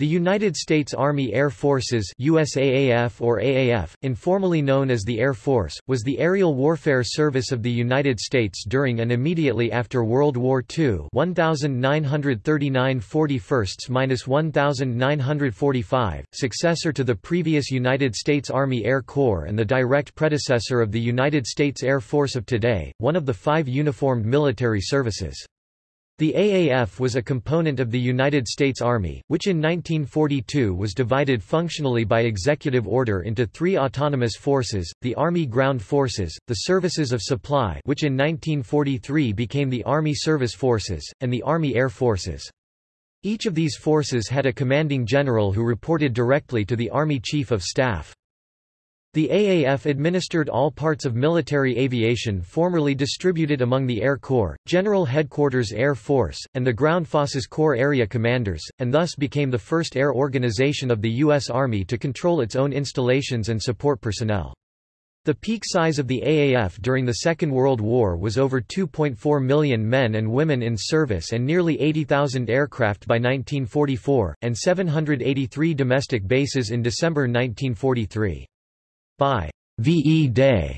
The United States Army Air Forces USAAF or AAF, informally known as the Air Force, was the aerial warfare service of the United States during and immediately after World War II 1939 41-1945, successor to the previous United States Army Air Corps and the direct predecessor of the United States Air Force of today, one of the five uniformed military services. The AAF was a component of the United States Army, which in 1942 was divided functionally by executive order into three autonomous forces, the Army Ground Forces, the Services of Supply which in 1943 became the Army Service Forces, and the Army Air Forces. Each of these forces had a commanding general who reported directly to the Army Chief of Staff. The AAF administered all parts of military aviation formerly distributed among the Air Corps, General Headquarters Air Force, and the Ground Forces Corps Area Commanders, and thus became the first air organization of the U.S. Army to control its own installations and support personnel. The peak size of the AAF during the Second World War was over 2.4 million men and women in service and nearly 80,000 aircraft by 1944, and 783 domestic bases in December 1943. By VE Day,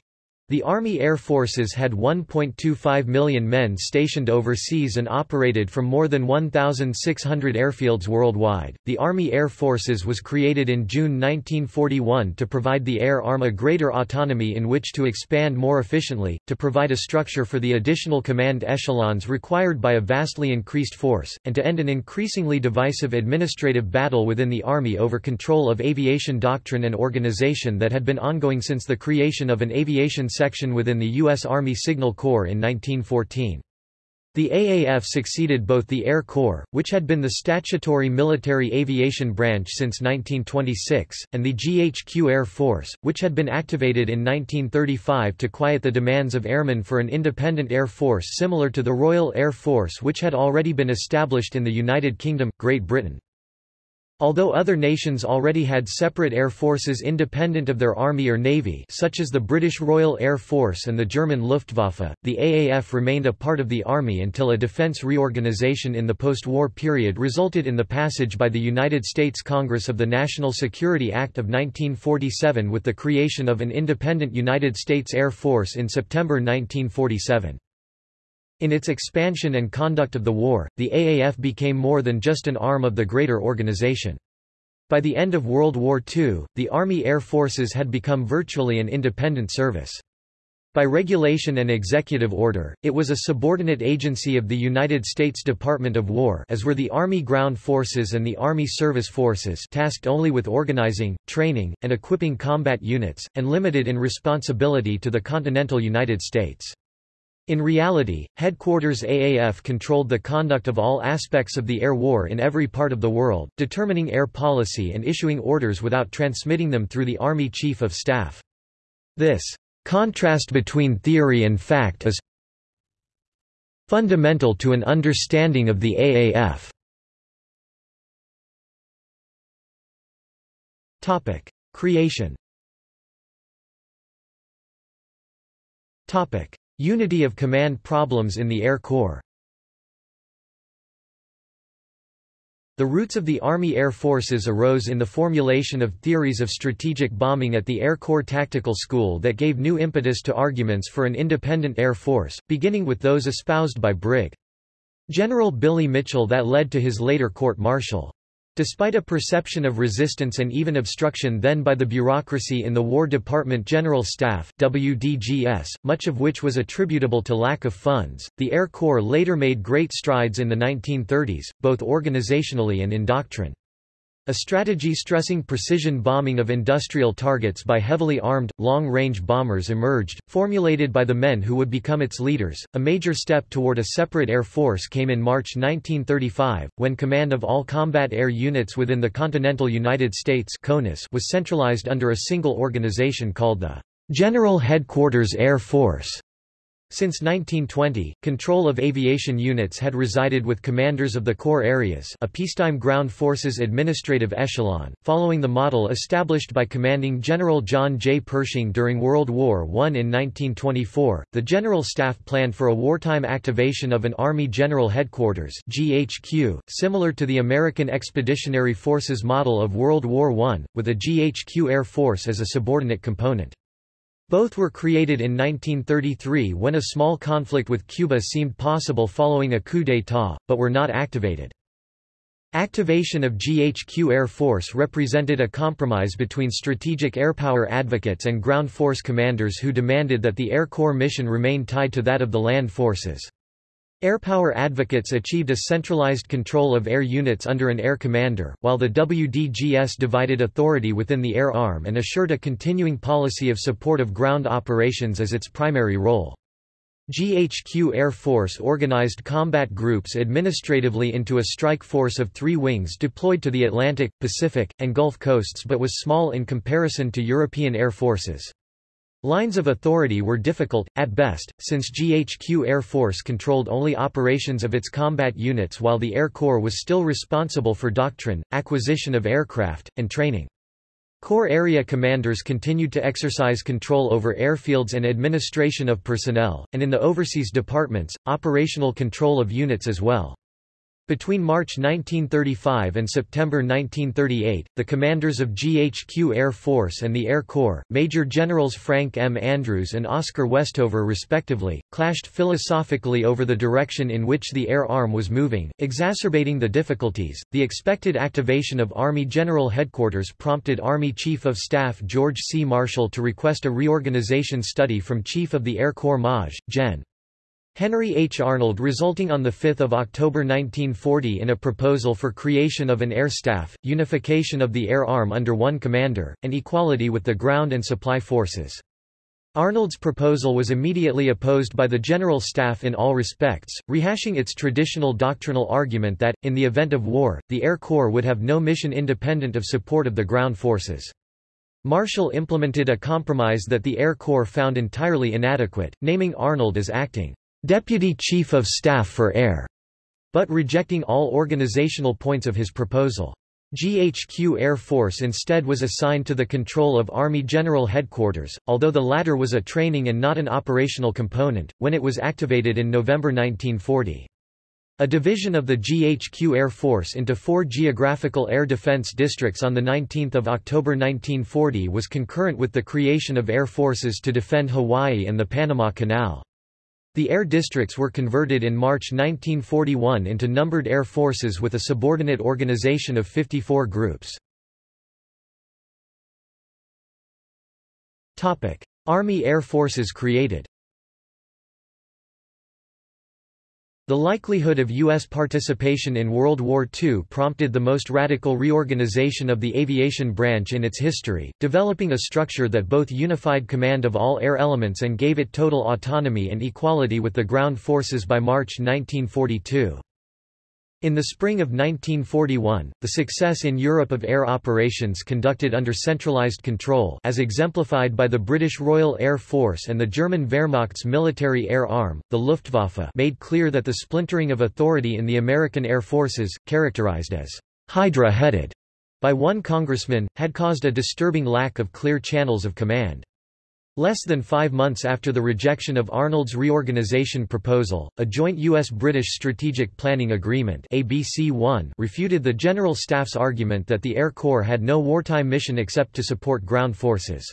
the Army Air Forces had 1.25 million men stationed overseas and operated from more than 1,600 airfields worldwide. The Army Air Forces was created in June 1941 to provide the Air Arm a greater autonomy in which to expand more efficiently, to provide a structure for the additional command echelons required by a vastly increased force, and to end an increasingly divisive administrative battle within the Army over control of aviation doctrine and organization that had been ongoing since the creation of an aviation section within the U.S. Army Signal Corps in 1914. The AAF succeeded both the Air Corps, which had been the statutory military aviation branch since 1926, and the GHQ Air Force, which had been activated in 1935 to quiet the demands of airmen for an independent air force similar to the Royal Air Force which had already been established in the United Kingdom, Great Britain. Although other nations already had separate air forces independent of their army or navy such as the British Royal Air Force and the German Luftwaffe, the AAF remained a part of the army until a defense reorganization in the post-war period resulted in the passage by the United States Congress of the National Security Act of 1947 with the creation of an independent United States Air Force in September 1947. In its expansion and conduct of the war, the AAF became more than just an arm of the greater organization. By the end of World War II, the Army Air Forces had become virtually an independent service. By regulation and executive order, it was a subordinate agency of the United States Department of War as were the Army Ground Forces and the Army Service Forces tasked only with organizing, training, and equipping combat units, and limited in responsibility to the continental United States. In reality, Headquarters AAF controlled the conduct of all aspects of the air war in every part of the world, determining air policy and issuing orders without transmitting them through the Army Chief of Staff. This contrast between theory and fact is fundamental to an understanding of the AAF. Topic: Creation. Topic: Unity of command problems in the Air Corps The roots of the Army Air Forces arose in the formulation of theories of strategic bombing at the Air Corps Tactical School that gave new impetus to arguments for an independent Air Force, beginning with those espoused by Brig. General Billy Mitchell that led to his later court-martial. Despite a perception of resistance and even obstruction then by the bureaucracy in the War Department General Staff WDGS, much of which was attributable to lack of funds, the Air Corps later made great strides in the 1930s, both organizationally and in doctrine. A strategy stressing precision bombing of industrial targets by heavily armed, long-range bombers emerged, formulated by the men who would become its leaders. A major step toward a separate air force came in March 1935, when command of all combat air units within the continental United States was centralized under a single organization called the General Headquarters Air Force. Since 1920, control of aviation units had resided with commanders of the Corps Areas a peacetime ground forces administrative echelon, following the model established by Commanding General John J. Pershing during World War I. In 1924, the General Staff planned for a wartime activation of an Army General Headquarters GHQ, similar to the American Expeditionary Forces model of World War I, with a GHQ Air Force as a subordinate component. Both were created in 1933 when a small conflict with Cuba seemed possible following a coup d'état, but were not activated. Activation of GHQ Air Force represented a compromise between strategic airpower advocates and ground force commanders who demanded that the Air Corps mission remain tied to that of the land forces. Airpower advocates achieved a centralized control of air units under an air commander, while the WDGS divided authority within the air arm and assured a continuing policy of support of ground operations as its primary role. GHQ Air Force organized combat groups administratively into a strike force of three wings deployed to the Atlantic, Pacific, and Gulf coasts but was small in comparison to European air forces. Lines of authority were difficult, at best, since GHQ Air Force controlled only operations of its combat units while the Air Corps was still responsible for doctrine, acquisition of aircraft, and training. Corps area commanders continued to exercise control over airfields and administration of personnel, and in the overseas departments, operational control of units as well. Between March 1935 and September 1938, the commanders of GHQ Air Force and the Air Corps, Major Generals Frank M. Andrews and Oscar Westover respectively, clashed philosophically over the direction in which the air arm was moving, exacerbating the difficulties. The expected activation of Army General Headquarters prompted Army Chief of Staff George C. Marshall to request a reorganization study from Chief of the Air Corps Maj. Gen. Henry H. Arnold resulting on 5 October 1940 in a proposal for creation of an air staff, unification of the air arm under one commander, and equality with the ground and supply forces. Arnold's proposal was immediately opposed by the General Staff in all respects, rehashing its traditional doctrinal argument that, in the event of war, the Air Corps would have no mission independent of support of the ground forces. Marshall implemented a compromise that the Air Corps found entirely inadequate, naming Arnold as acting Deputy Chief of Staff for Air, but rejecting all organizational points of his proposal. GHQ Air Force instead was assigned to the control of Army General Headquarters, although the latter was a training and not an operational component, when it was activated in November 1940. A division of the GHQ Air Force into four geographical air defense districts on 19 October 1940 was concurrent with the creation of air forces to defend Hawaii and the Panama Canal. The air districts were converted in March 1941 into numbered air forces with a subordinate organization of 54 groups. Army Air Forces created The likelihood of U.S. participation in World War II prompted the most radical reorganization of the aviation branch in its history, developing a structure that both unified command of all air elements and gave it total autonomy and equality with the ground forces by March 1942. In the spring of 1941, the success in Europe of air operations conducted under centralized control as exemplified by the British Royal Air Force and the German Wehrmacht's military air arm, the Luftwaffe made clear that the splintering of authority in the American Air Forces, characterized as «hydra-headed» by one congressman, had caused a disturbing lack of clear channels of command. Less than five months after the rejection of Arnold's reorganization proposal, a joint U.S.-British Strategic Planning Agreement ABC-1 refuted the General Staff's argument that the Air Corps had no wartime mission except to support ground forces.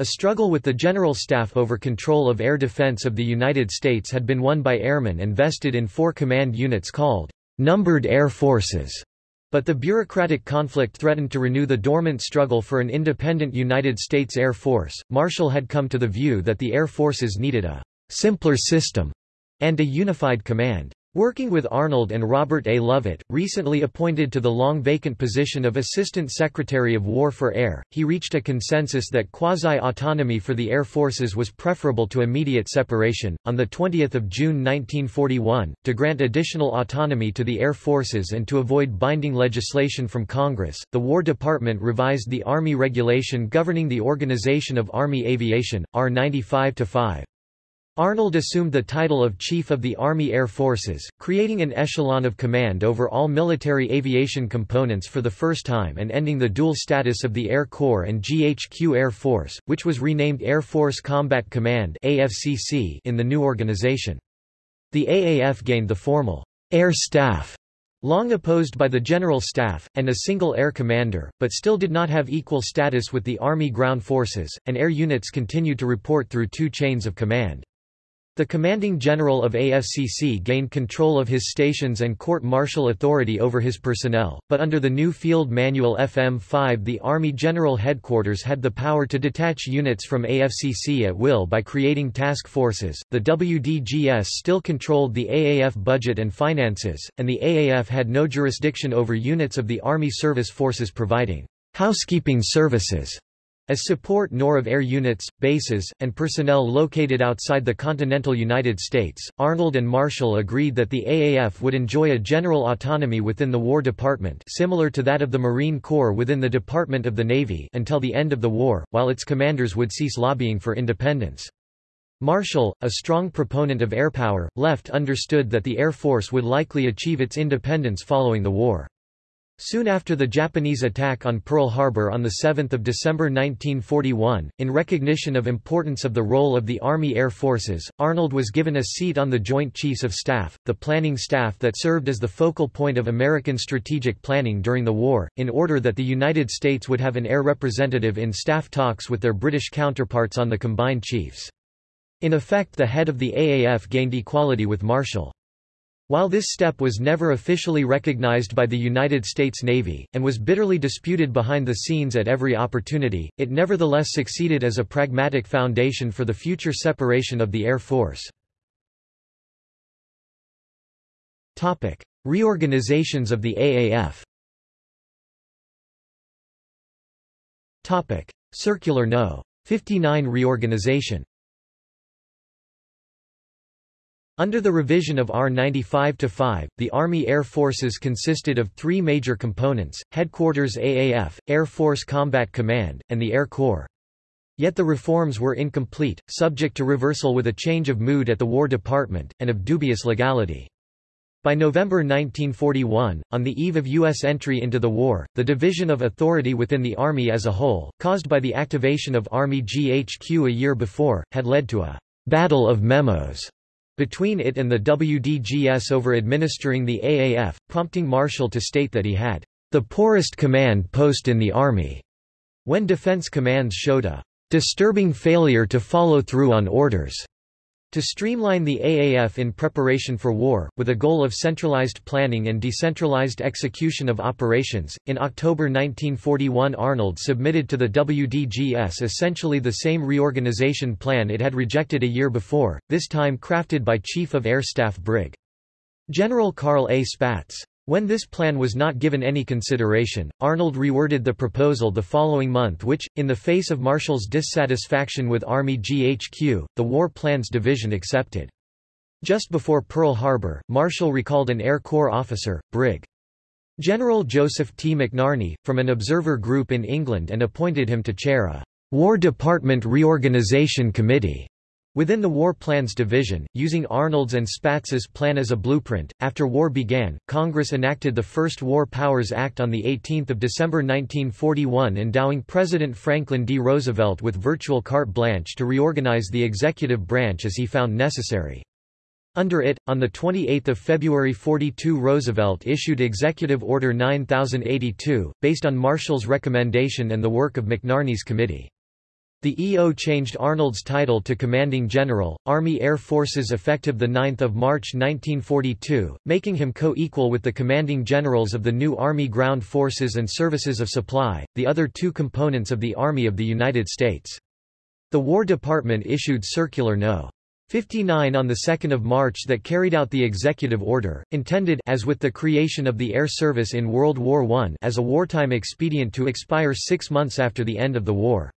A struggle with the General Staff over control of air defense of the United States had been won by airmen and vested in four command units called numbered air forces. But the bureaucratic conflict threatened to renew the dormant struggle for an independent United States Air Force. Marshall had come to the view that the Air Forces needed a simpler system and a unified command. Working with Arnold and Robert A. Lovett, recently appointed to the long vacant position of Assistant Secretary of War for Air, he reached a consensus that quasi-autonomy for the air forces was preferable to immediate separation. On the 20th of June 1941, to grant additional autonomy to the air forces and to avoid binding legislation from Congress, the War Department revised the Army regulation governing the organization of Army aviation, R 95-5. Arnold assumed the title of Chief of the Army Air Forces, creating an echelon of command over all military aviation components for the first time and ending the dual status of the Air Corps and GHQ Air Force, which was renamed Air Force Combat Command AFCC in the new organization. The AAF gained the formal Air Staff long opposed by the General Staff, and a single air commander, but still did not have equal status with the Army ground forces, and air units continued to report through two chains of command. The commanding general of AFCC gained control of his stations and court-martial authority over his personnel, but under the new Field Manual FM-5 the Army General Headquarters had the power to detach units from AFCC at will by creating task forces. The WDGS still controlled the AAF budget and finances, and the AAF had no jurisdiction over units of the Army Service Forces providing housekeeping services as support nor of air units, bases, and personnel located outside the continental United States, Arnold and Marshall agreed that the AAF would enjoy a general autonomy within the War Department similar to that of the Marine Corps within the Department of the Navy until the end of the war, while its commanders would cease lobbying for independence. Marshall, a strong proponent of air power, left understood that the Air Force would likely achieve its independence following the war. Soon after the Japanese attack on Pearl Harbor on 7 December 1941, in recognition of importance of the role of the Army Air Forces, Arnold was given a seat on the Joint Chiefs of Staff, the planning staff that served as the focal point of American strategic planning during the war, in order that the United States would have an air representative in staff talks with their British counterparts on the combined chiefs. In effect the head of the AAF gained equality with Marshall. While this step was never officially recognized by the United States Navy, and was bitterly disputed behind the scenes at every opportunity, it nevertheless succeeded as a pragmatic foundation for the future separation of the Air Force. Reorganizations of the AAF Circular No. 59 reorganization Under the revision of R-95-5, the Army Air Forces consisted of three major components, Headquarters AAF, Air Force Combat Command, and the Air Corps. Yet the reforms were incomplete, subject to reversal with a change of mood at the War Department, and of dubious legality. By November 1941, on the eve of U.S. entry into the war, the division of authority within the Army as a whole, caused by the activation of Army GHQ a year before, had led to a «battle of memos» between it and the WDGS over administering the AAF, prompting Marshall to state that he had the poorest command post in the Army, when defense commands showed a disturbing failure to follow through on orders. To streamline the AAF in preparation for war, with a goal of centralized planning and decentralized execution of operations, in October 1941 Arnold submitted to the WDGS essentially the same reorganization plan it had rejected a year before, this time crafted by Chief of Air Staff Brig. General Carl A. Spaatz. When this plan was not given any consideration, Arnold reworded the proposal the following month which, in the face of Marshall's dissatisfaction with Army GHQ, the War Plans Division accepted. Just before Pearl Harbor, Marshall recalled an Air Corps officer, Brig. General Joseph T. McNarney, from an observer group in England and appointed him to chair a War Department Reorganization Committee. Within the War Plans Division, using Arnold's and Spaatz's plan as a blueprint, after war began, Congress enacted the first War Powers Act on 18 December 1941 endowing President Franklin D. Roosevelt with virtual carte blanche to reorganize the executive branch as he found necessary. Under it, on 28 February 42 Roosevelt issued Executive Order 9082, based on Marshall's recommendation and the work of McNarney's committee. The EO changed Arnold's title to Commanding General, Army Air Forces effective 9 March 1942, making him co-equal with the commanding generals of the new Army Ground Forces and Services of Supply, the other two components of the Army of the United States. The War Department issued Circular No. 59 on 2 March that carried out the executive order, intended as with the creation of the Air Service in World War I as a wartime expedient to expire six months after the end of the war.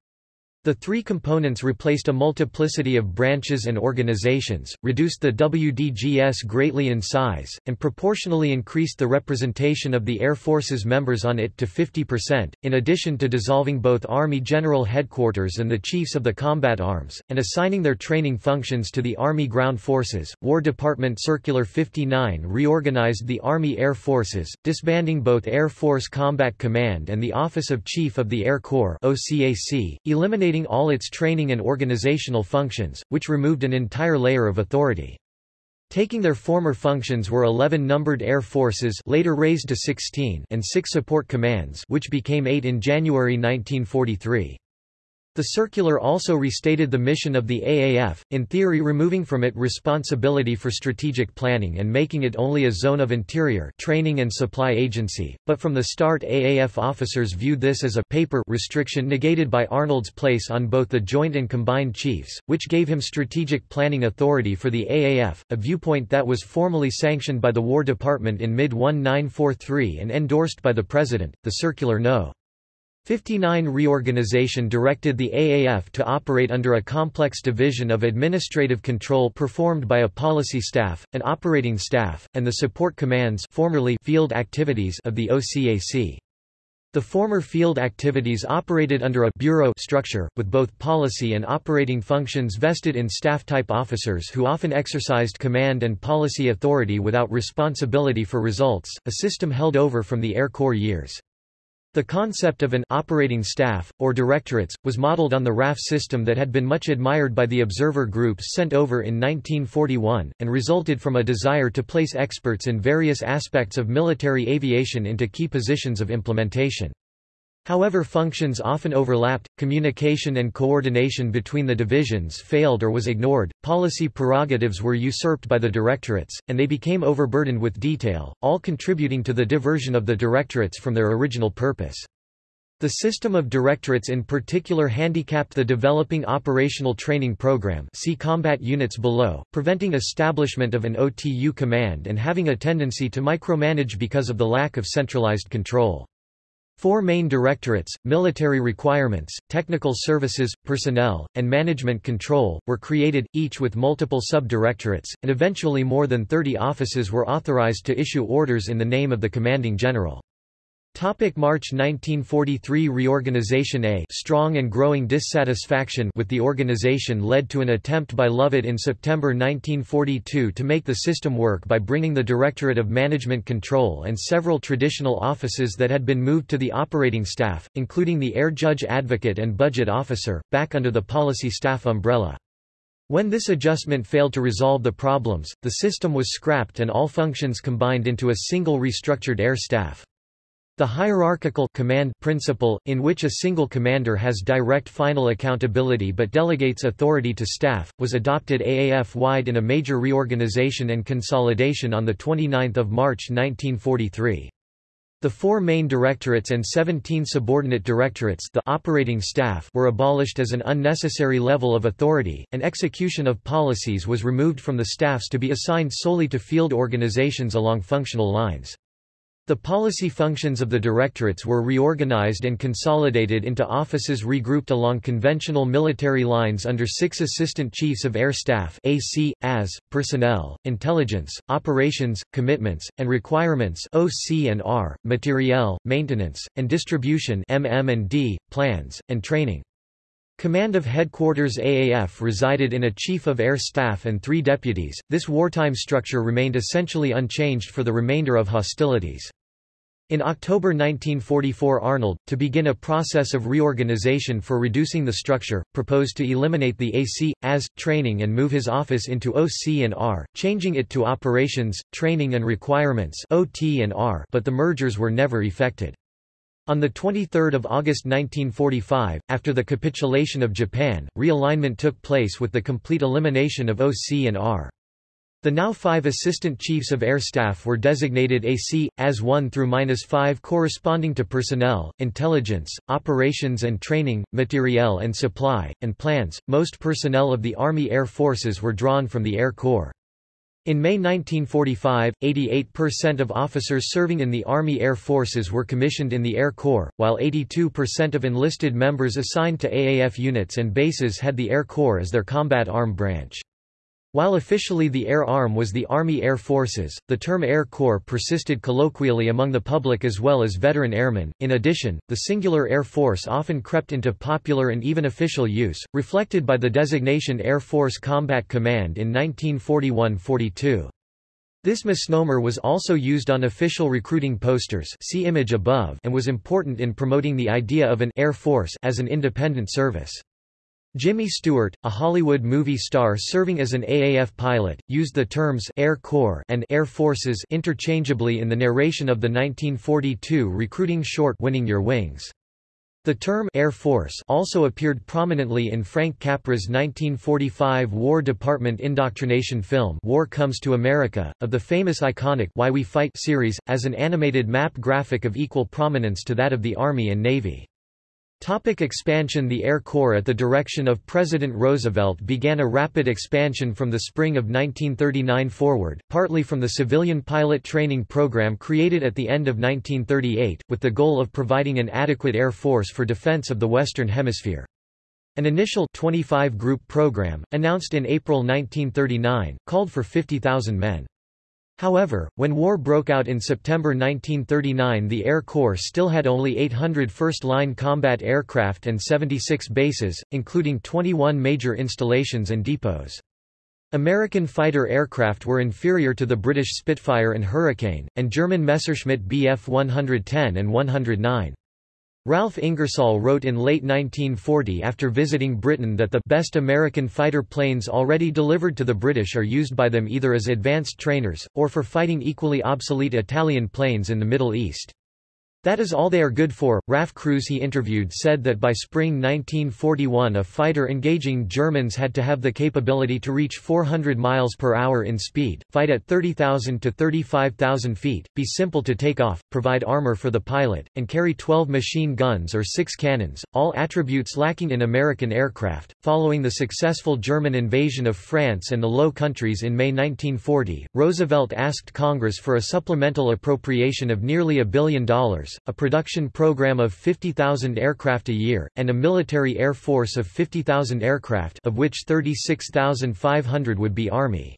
The three components replaced a multiplicity of branches and organizations, reduced the WDGS greatly in size, and proportionally increased the representation of the Air Force's members on it to 50%, in addition to dissolving both Army General Headquarters and the Chiefs of the Combat Arms, and assigning their training functions to the Army Ground Forces. War Department Circular 59 reorganized the Army Air Forces, disbanding both Air Force Combat Command and the Office of Chief of the Air Corps OCAC, eliminating eliminating all its training and organizational functions, which removed an entire layer of authority. Taking their former functions were 11 numbered air forces later raised to 16 and 6 support commands which became 8 in January 1943. The circular also restated the mission of the AAF, in theory removing from it responsibility for strategic planning and making it only a zone of interior training and supply agency, but from the start AAF officers viewed this as a paper restriction negated by Arnold's place on both the Joint and Combined Chiefs, which gave him strategic planning authority for the AAF, a viewpoint that was formally sanctioned by the War Department in mid-1943 and endorsed by the President. The circular No. 59 reorganization directed the AAF to operate under a complex division of administrative control performed by a policy staff, an operating staff, and the support commands formerly field activities of the OCAC. The former field activities operated under a bureau structure, with both policy and operating functions vested in staff-type officers who often exercised command and policy authority without responsibility for results, a system held over from the Air Corps years. The concept of an operating staff, or directorates, was modeled on the RAF system that had been much admired by the observer groups sent over in 1941, and resulted from a desire to place experts in various aspects of military aviation into key positions of implementation. However functions often overlapped, communication and coordination between the divisions failed or was ignored, policy prerogatives were usurped by the directorates, and they became overburdened with detail, all contributing to the diversion of the directorates from their original purpose. The system of directorates in particular handicapped the developing operational training program see combat units below, preventing establishment of an OTU command and having a tendency to micromanage because of the lack of centralized control. Four main directorates, military requirements, technical services, personnel, and management control, were created, each with multiple sub-directorates, and eventually more than 30 offices were authorized to issue orders in the name of the commanding general. Topic March 1943 Reorganization A strong and growing dissatisfaction with the organization led to an attempt by Lovett in September 1942 to make the system work by bringing the Directorate of Management Control and several traditional offices that had been moved to the operating staff, including the Air Judge Advocate and Budget Officer, back under the policy staff umbrella. When this adjustment failed to resolve the problems, the system was scrapped and all functions combined into a single restructured air staff. The hierarchical command principle, in which a single commander has direct final accountability but delegates authority to staff, was adopted AAF-wide in a major reorganization and consolidation on 29 March 1943. The four main directorates and 17 subordinate directorates the operating staff were abolished as an unnecessary level of authority, and execution of policies was removed from the staffs to be assigned solely to field organizations along functional lines. The policy functions of the directorates were reorganized and consolidated into offices regrouped along conventional military lines under six Assistant Chiefs of Air Staff AC, AS, Personnel, Intelligence, Operations, Commitments, and Requirements OC and R, Materiel, Maintenance, and Distribution MM and D, Plans, and Training. Command of Headquarters AAF resided in a Chief of Air Staff and three deputies. This wartime structure remained essentially unchanged for the remainder of hostilities. In October 1944 Arnold, to begin a process of reorganization for reducing the structure, proposed to eliminate the AC, AS, training and move his office into OC and R, changing it to Operations, Training and Requirements OT and R, but the mergers were never effected. On 23 August 1945, after the capitulation of Japan, realignment took place with the complete elimination of OC and R. The now five Assistant Chiefs of Air Staff were designated AC, as 1 through 5 corresponding to personnel, intelligence, operations and training, materiel and supply, and plans. Most personnel of the Army Air Forces were drawn from the Air Corps. In May 1945, 88% of officers serving in the Army Air Forces were commissioned in the Air Corps, while 82% of enlisted members assigned to AAF units and bases had the Air Corps as their combat arm branch. While officially the Air Arm was the Army Air Forces, the term Air Corps persisted colloquially among the public as well as veteran airmen. In addition, the singular Air Force often crept into popular and even official use, reflected by the designation Air Force Combat Command in 1941-42. This misnomer was also used on official recruiting posters see image above and was important in promoting the idea of an Air Force as an independent service. Jimmy Stewart, a Hollywood movie star serving as an AAF pilot, used the terms Air Corps and Air Forces interchangeably in the narration of the 1942 recruiting short Winning Your Wings. The term Air Force also appeared prominently in Frank Capra's 1945 War Department indoctrination film War Comes to America, of the famous iconic Why We Fight series, as an animated map graphic of equal prominence to that of the Army and Navy. Topic expansion The Air Corps at the direction of President Roosevelt began a rapid expansion from the spring of 1939 forward, partly from the civilian pilot training program created at the end of 1938, with the goal of providing an adequate air force for defense of the Western Hemisphere. An initial 25-group program, announced in April 1939, called for 50,000 men. However, when war broke out in September 1939 the Air Corps still had only 800 first-line combat aircraft and 76 bases, including 21 major installations and depots. American fighter aircraft were inferior to the British Spitfire and Hurricane, and German Messerschmitt Bf 110 and 109. Ralph Ingersoll wrote in late 1940 after visiting Britain that the best American fighter planes already delivered to the British are used by them either as advanced trainers, or for fighting equally obsolete Italian planes in the Middle East. That is all they are good for. RAF crews he interviewed said that by spring 1941 a fighter engaging Germans had to have the capability to reach 400 miles per hour in speed, fight at 30,000 to 35,000 feet, be simple to take off, provide armor for the pilot, and carry 12 machine guns or 6 cannons, all attributes lacking in American aircraft. Following the successful German invasion of France and the Low Countries in May 1940, Roosevelt asked Congress for a supplemental appropriation of nearly a billion dollars a production program of 50,000 aircraft a year, and a military air force of 50,000 aircraft of which 36,500 would be Army.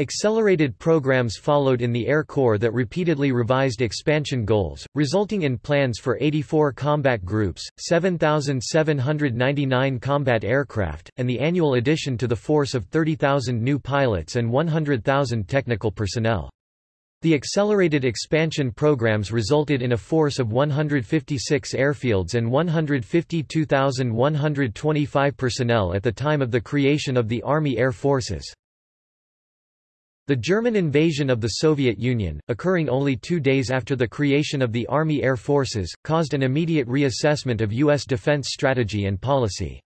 Accelerated programs followed in the Air Corps that repeatedly revised expansion goals, resulting in plans for 84 combat groups, 7,799 combat aircraft, and the annual addition to the force of 30,000 new pilots and 100,000 technical personnel. The accelerated expansion programs resulted in a force of 156 airfields and 152,125 personnel at the time of the creation of the Army Air Forces. The German invasion of the Soviet Union, occurring only two days after the creation of the Army Air Forces, caused an immediate reassessment of U.S. defense strategy and policy.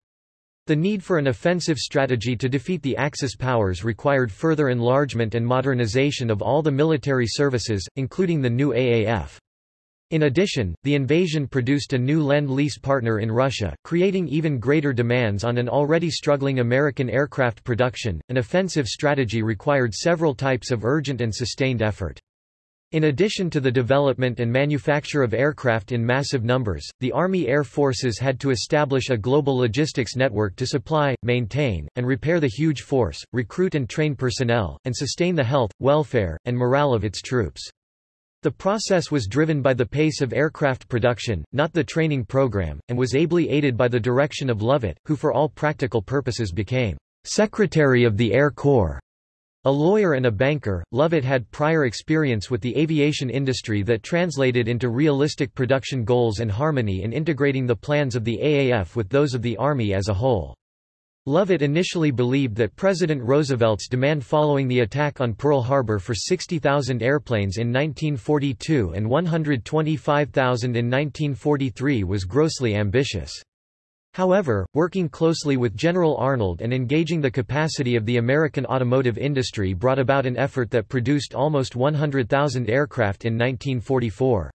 The need for an offensive strategy to defeat the Axis powers required further enlargement and modernization of all the military services, including the new AAF. In addition, the invasion produced a new Lend-Lease partner in Russia, creating even greater demands on an already struggling American aircraft production. An offensive strategy required several types of urgent and sustained effort. In addition to the development and manufacture of aircraft in massive numbers, the Army Air Forces had to establish a global logistics network to supply, maintain, and repair the huge force, recruit and train personnel, and sustain the health, welfare, and morale of its troops. The process was driven by the pace of aircraft production, not the training program, and was ably aided by the direction of Lovett, who for all practical purposes became Secretary of the Air Corps. A lawyer and a banker, Lovett had prior experience with the aviation industry that translated into realistic production goals and harmony in integrating the plans of the AAF with those of the Army as a whole. Lovett initially believed that President Roosevelt's demand following the attack on Pearl Harbor for 60,000 airplanes in 1942 and 125,000 in 1943 was grossly ambitious. However, working closely with General Arnold and engaging the capacity of the American automotive industry brought about an effort that produced almost 100,000 aircraft in 1944.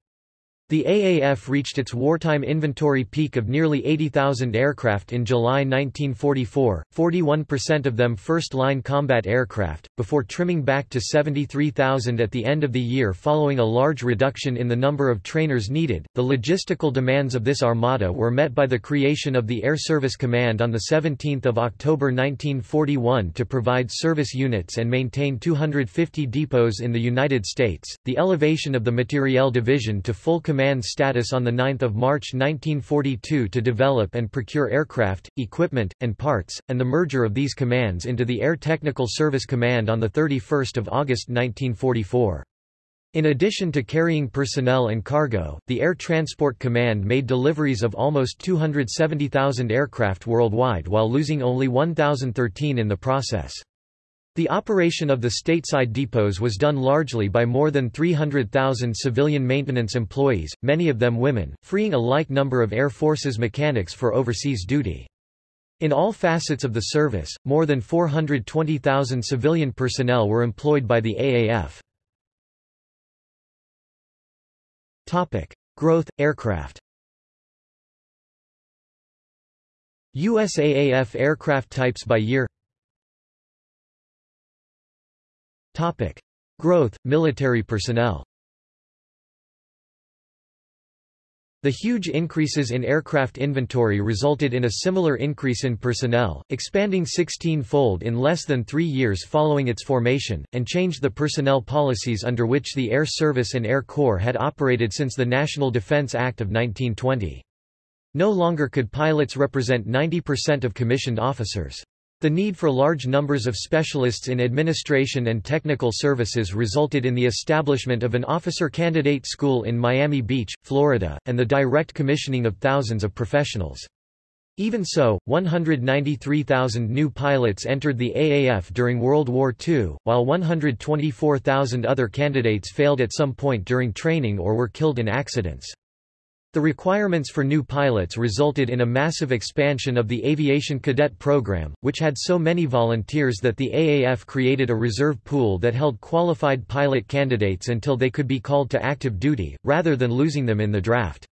The AAF reached its wartime inventory peak of nearly 80,000 aircraft in July 1944, 41% of them first-line combat aircraft, before trimming back to 73,000 at the end of the year following a large reduction in the number of trainers needed. The logistical demands of this armada were met by the creation of the Air Service Command on 17 October 1941 to provide service units and maintain 250 depots in the United States, the elevation of the Materiel Division to full command command status on 9 March 1942 to develop and procure aircraft, equipment, and parts, and the merger of these commands into the Air Technical Service Command on 31 August 1944. In addition to carrying personnel and cargo, the Air Transport Command made deliveries of almost 270,000 aircraft worldwide while losing only 1,013 in the process. The operation of the stateside depots was done largely by more than 300,000 civilian maintenance employees, many of them women, freeing a like number of Air Force's mechanics for overseas duty. In all facets of the service, more than 420,000 civilian personnel were employed by the AAF. Topic: Growth aircraft. USAAF aircraft types by year Topic. Growth, military personnel The huge increases in aircraft inventory resulted in a similar increase in personnel, expanding 16-fold in less than three years following its formation, and changed the personnel policies under which the Air Service and Air Corps had operated since the National Defense Act of 1920. No longer could pilots represent 90% of commissioned officers. The need for large numbers of specialists in administration and technical services resulted in the establishment of an officer candidate school in Miami Beach, Florida, and the direct commissioning of thousands of professionals. Even so, 193,000 new pilots entered the AAF during World War II, while 124,000 other candidates failed at some point during training or were killed in accidents. The requirements for new pilots resulted in a massive expansion of the aviation cadet program, which had so many volunteers that the AAF created a reserve pool that held qualified pilot candidates until they could be called to active duty, rather than losing them in the draft.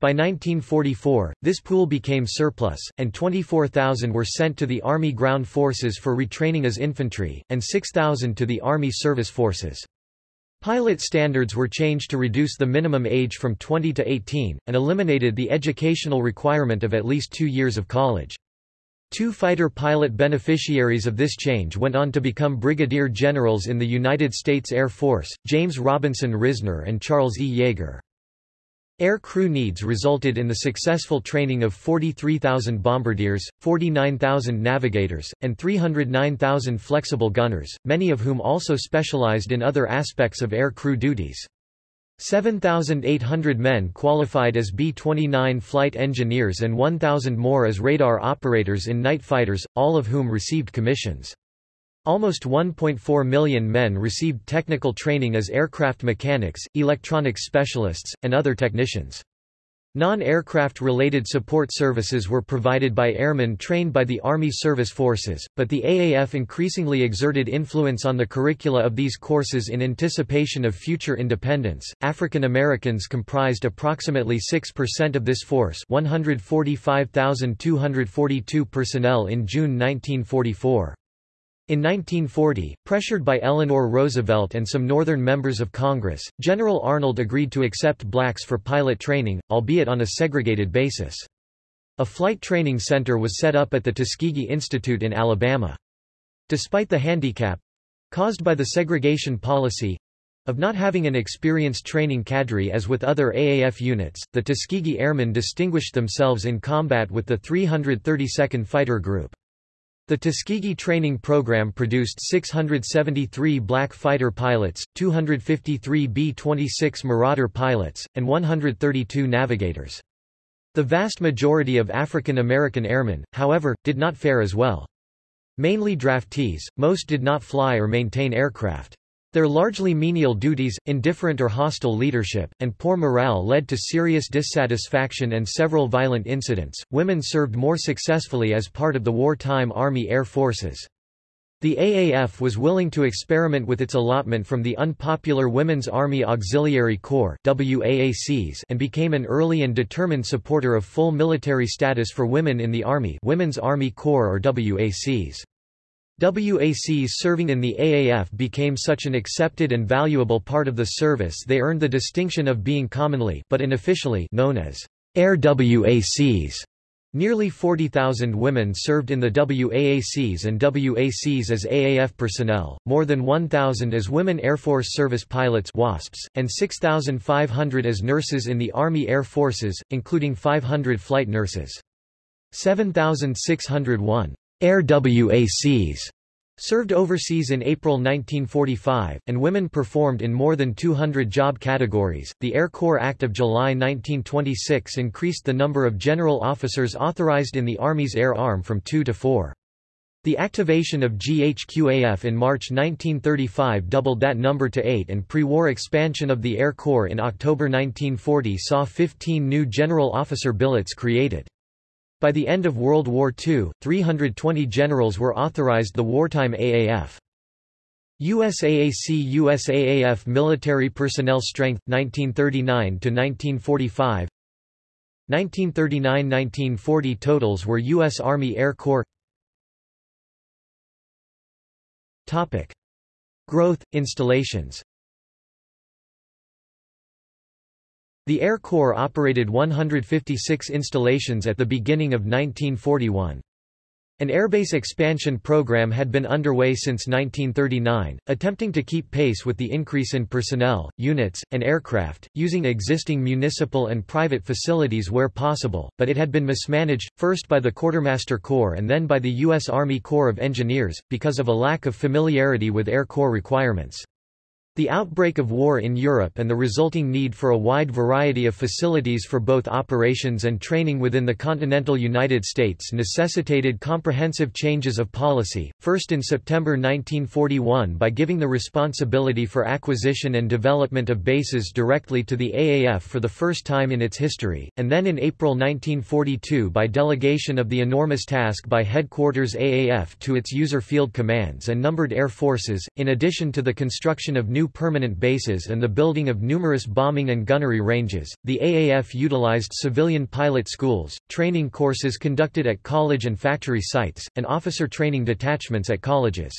By 1944, this pool became surplus, and 24,000 were sent to the Army Ground Forces for retraining as infantry, and 6,000 to the Army Service Forces. Pilot standards were changed to reduce the minimum age from 20 to 18, and eliminated the educational requirement of at least two years of college. Two fighter pilot beneficiaries of this change went on to become brigadier generals in the United States Air Force, James Robinson Risner and Charles E. Yeager. Air crew needs resulted in the successful training of 43,000 bombardiers, 49,000 navigators, and 309,000 flexible gunners, many of whom also specialized in other aspects of air crew duties. 7,800 men qualified as B-29 flight engineers and 1,000 more as radar operators in night fighters, all of whom received commissions. Almost 1.4 million men received technical training as aircraft mechanics, electronics specialists, and other technicians. Non-aircraft related support services were provided by airmen trained by the Army Service Forces, but the AAF increasingly exerted influence on the curricula of these courses in anticipation of future independence. African Americans comprised approximately 6% of this force, 145,242 personnel in June 1944. In 1940, pressured by Eleanor Roosevelt and some Northern members of Congress, General Arnold agreed to accept blacks for pilot training, albeit on a segregated basis. A flight training center was set up at the Tuskegee Institute in Alabama. Despite the handicap—caused by the segregation policy, of not having an experienced training cadre as with other AAF units, the Tuskegee Airmen distinguished themselves in combat with the 332nd Fighter Group. The Tuskegee training program produced 673 black fighter pilots, 253 B-26 Marauder pilots, and 132 navigators. The vast majority of African American airmen, however, did not fare as well. Mainly draftees, most did not fly or maintain aircraft. Their largely menial duties, indifferent or hostile leadership, and poor morale led to serious dissatisfaction and several violent incidents. Women served more successfully as part of the wartime Army Air Forces. The AAF was willing to experiment with its allotment from the unpopular Women's Army Auxiliary Corps and became an early and determined supporter of full military status for women in the Army Women's Army Corps or WACs. WACs serving in the AAF became such an accepted and valuable part of the service they earned the distinction of being commonly but unofficially known as Air WACs. Nearly 40,000 women served in the WAACs and WACs as AAF personnel, more than 1,000 as Women Air Force Service Pilots WASPs, and 6,500 as nurses in the Army Air Forces, including 500 flight nurses. 7,601 Air WACs Served overseas in April 1945, and women performed in more than 200 job categories. The Air Corps Act of July 1926 increased the number of general officers authorized in the Army's air arm from two to four. The activation of GHQAF in March 1935 doubled that number to eight and pre-war expansion of the Air Corps in October 1940 saw 15 new general officer billets created. By the end of World War II, 320 generals were authorized the wartime AAF. USAAC USAAF Military Personnel Strength 1939 to 1945 1939–1940 totals were U.S. Army Air Corps Topic. Growth, installations The Air Corps operated 156 installations at the beginning of 1941. An airbase expansion program had been underway since 1939, attempting to keep pace with the increase in personnel, units, and aircraft, using existing municipal and private facilities where possible, but it had been mismanaged, first by the Quartermaster Corps and then by the U.S. Army Corps of Engineers, because of a lack of familiarity with Air Corps requirements. The outbreak of war in Europe and the resulting need for a wide variety of facilities for both operations and training within the continental United States necessitated comprehensive changes of policy, first in September 1941 by giving the responsibility for acquisition and development of bases directly to the AAF for the first time in its history, and then in April 1942 by delegation of the enormous task by Headquarters AAF to its user field commands and numbered air forces, in addition to the construction of new permanent bases and the building of numerous bombing and gunnery ranges. The AAF utilized civilian pilot schools, training courses conducted at college and factory sites, and officer training detachments at colleges.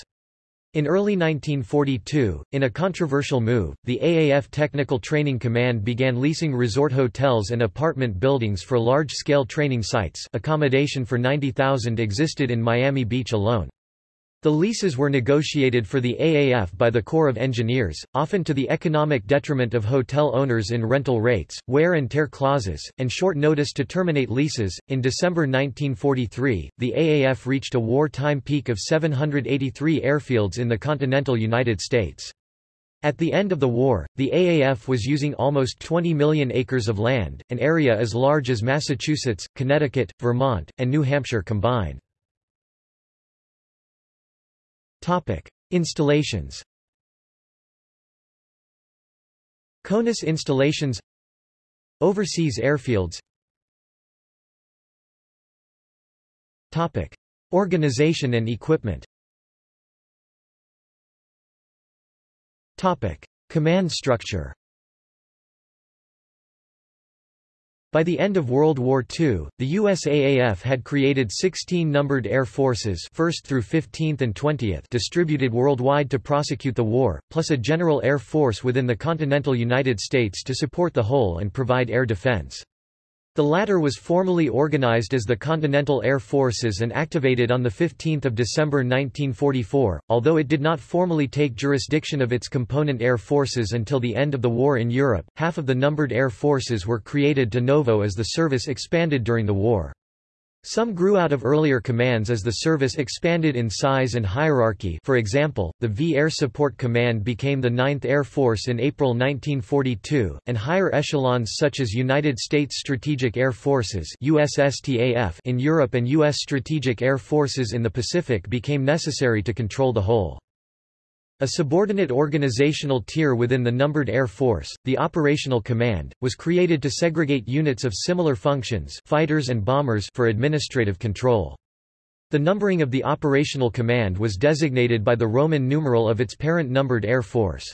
In early 1942, in a controversial move, the AAF Technical Training Command began leasing resort hotels and apartment buildings for large-scale training sites accommodation for 90,000 existed in Miami Beach alone. The leases were negotiated for the AAF by the Corps of Engineers, often to the economic detriment of hotel owners in rental rates, wear and tear clauses, and short notice to terminate leases. In December 1943, the AAF reached a wartime peak of 783 airfields in the continental United States. At the end of the war, the AAF was using almost 20 million acres of land, an area as large as Massachusetts, Connecticut, Vermont, and New Hampshire combined. Topic: Installations. CONUS installations. Overseas airfields. Topic: Organization and equipment. Topic: Command structure By the end of World War II, the USAAF had created 16 numbered air forces 1st through 15th and 20th distributed worldwide to prosecute the war, plus a general air force within the continental United States to support the whole and provide air defense. The latter was formally organized as the Continental Air Forces and activated on 15 December 1944, although it did not formally take jurisdiction of its component air forces until the end of the war in Europe. Half of the numbered air forces were created de novo as the service expanded during the war. Some grew out of earlier commands as the service expanded in size and hierarchy for example, the V Air Support Command became the 9th Air Force in April 1942, and higher echelons such as United States Strategic Air Forces in Europe and U.S. Strategic Air Forces in the Pacific became necessary to control the whole. A subordinate organizational tier within the numbered Air Force, the Operational Command, was created to segregate units of similar functions fighters and bombers for administrative control. The numbering of the operational command was designated by the Roman numeral of its parent numbered air force.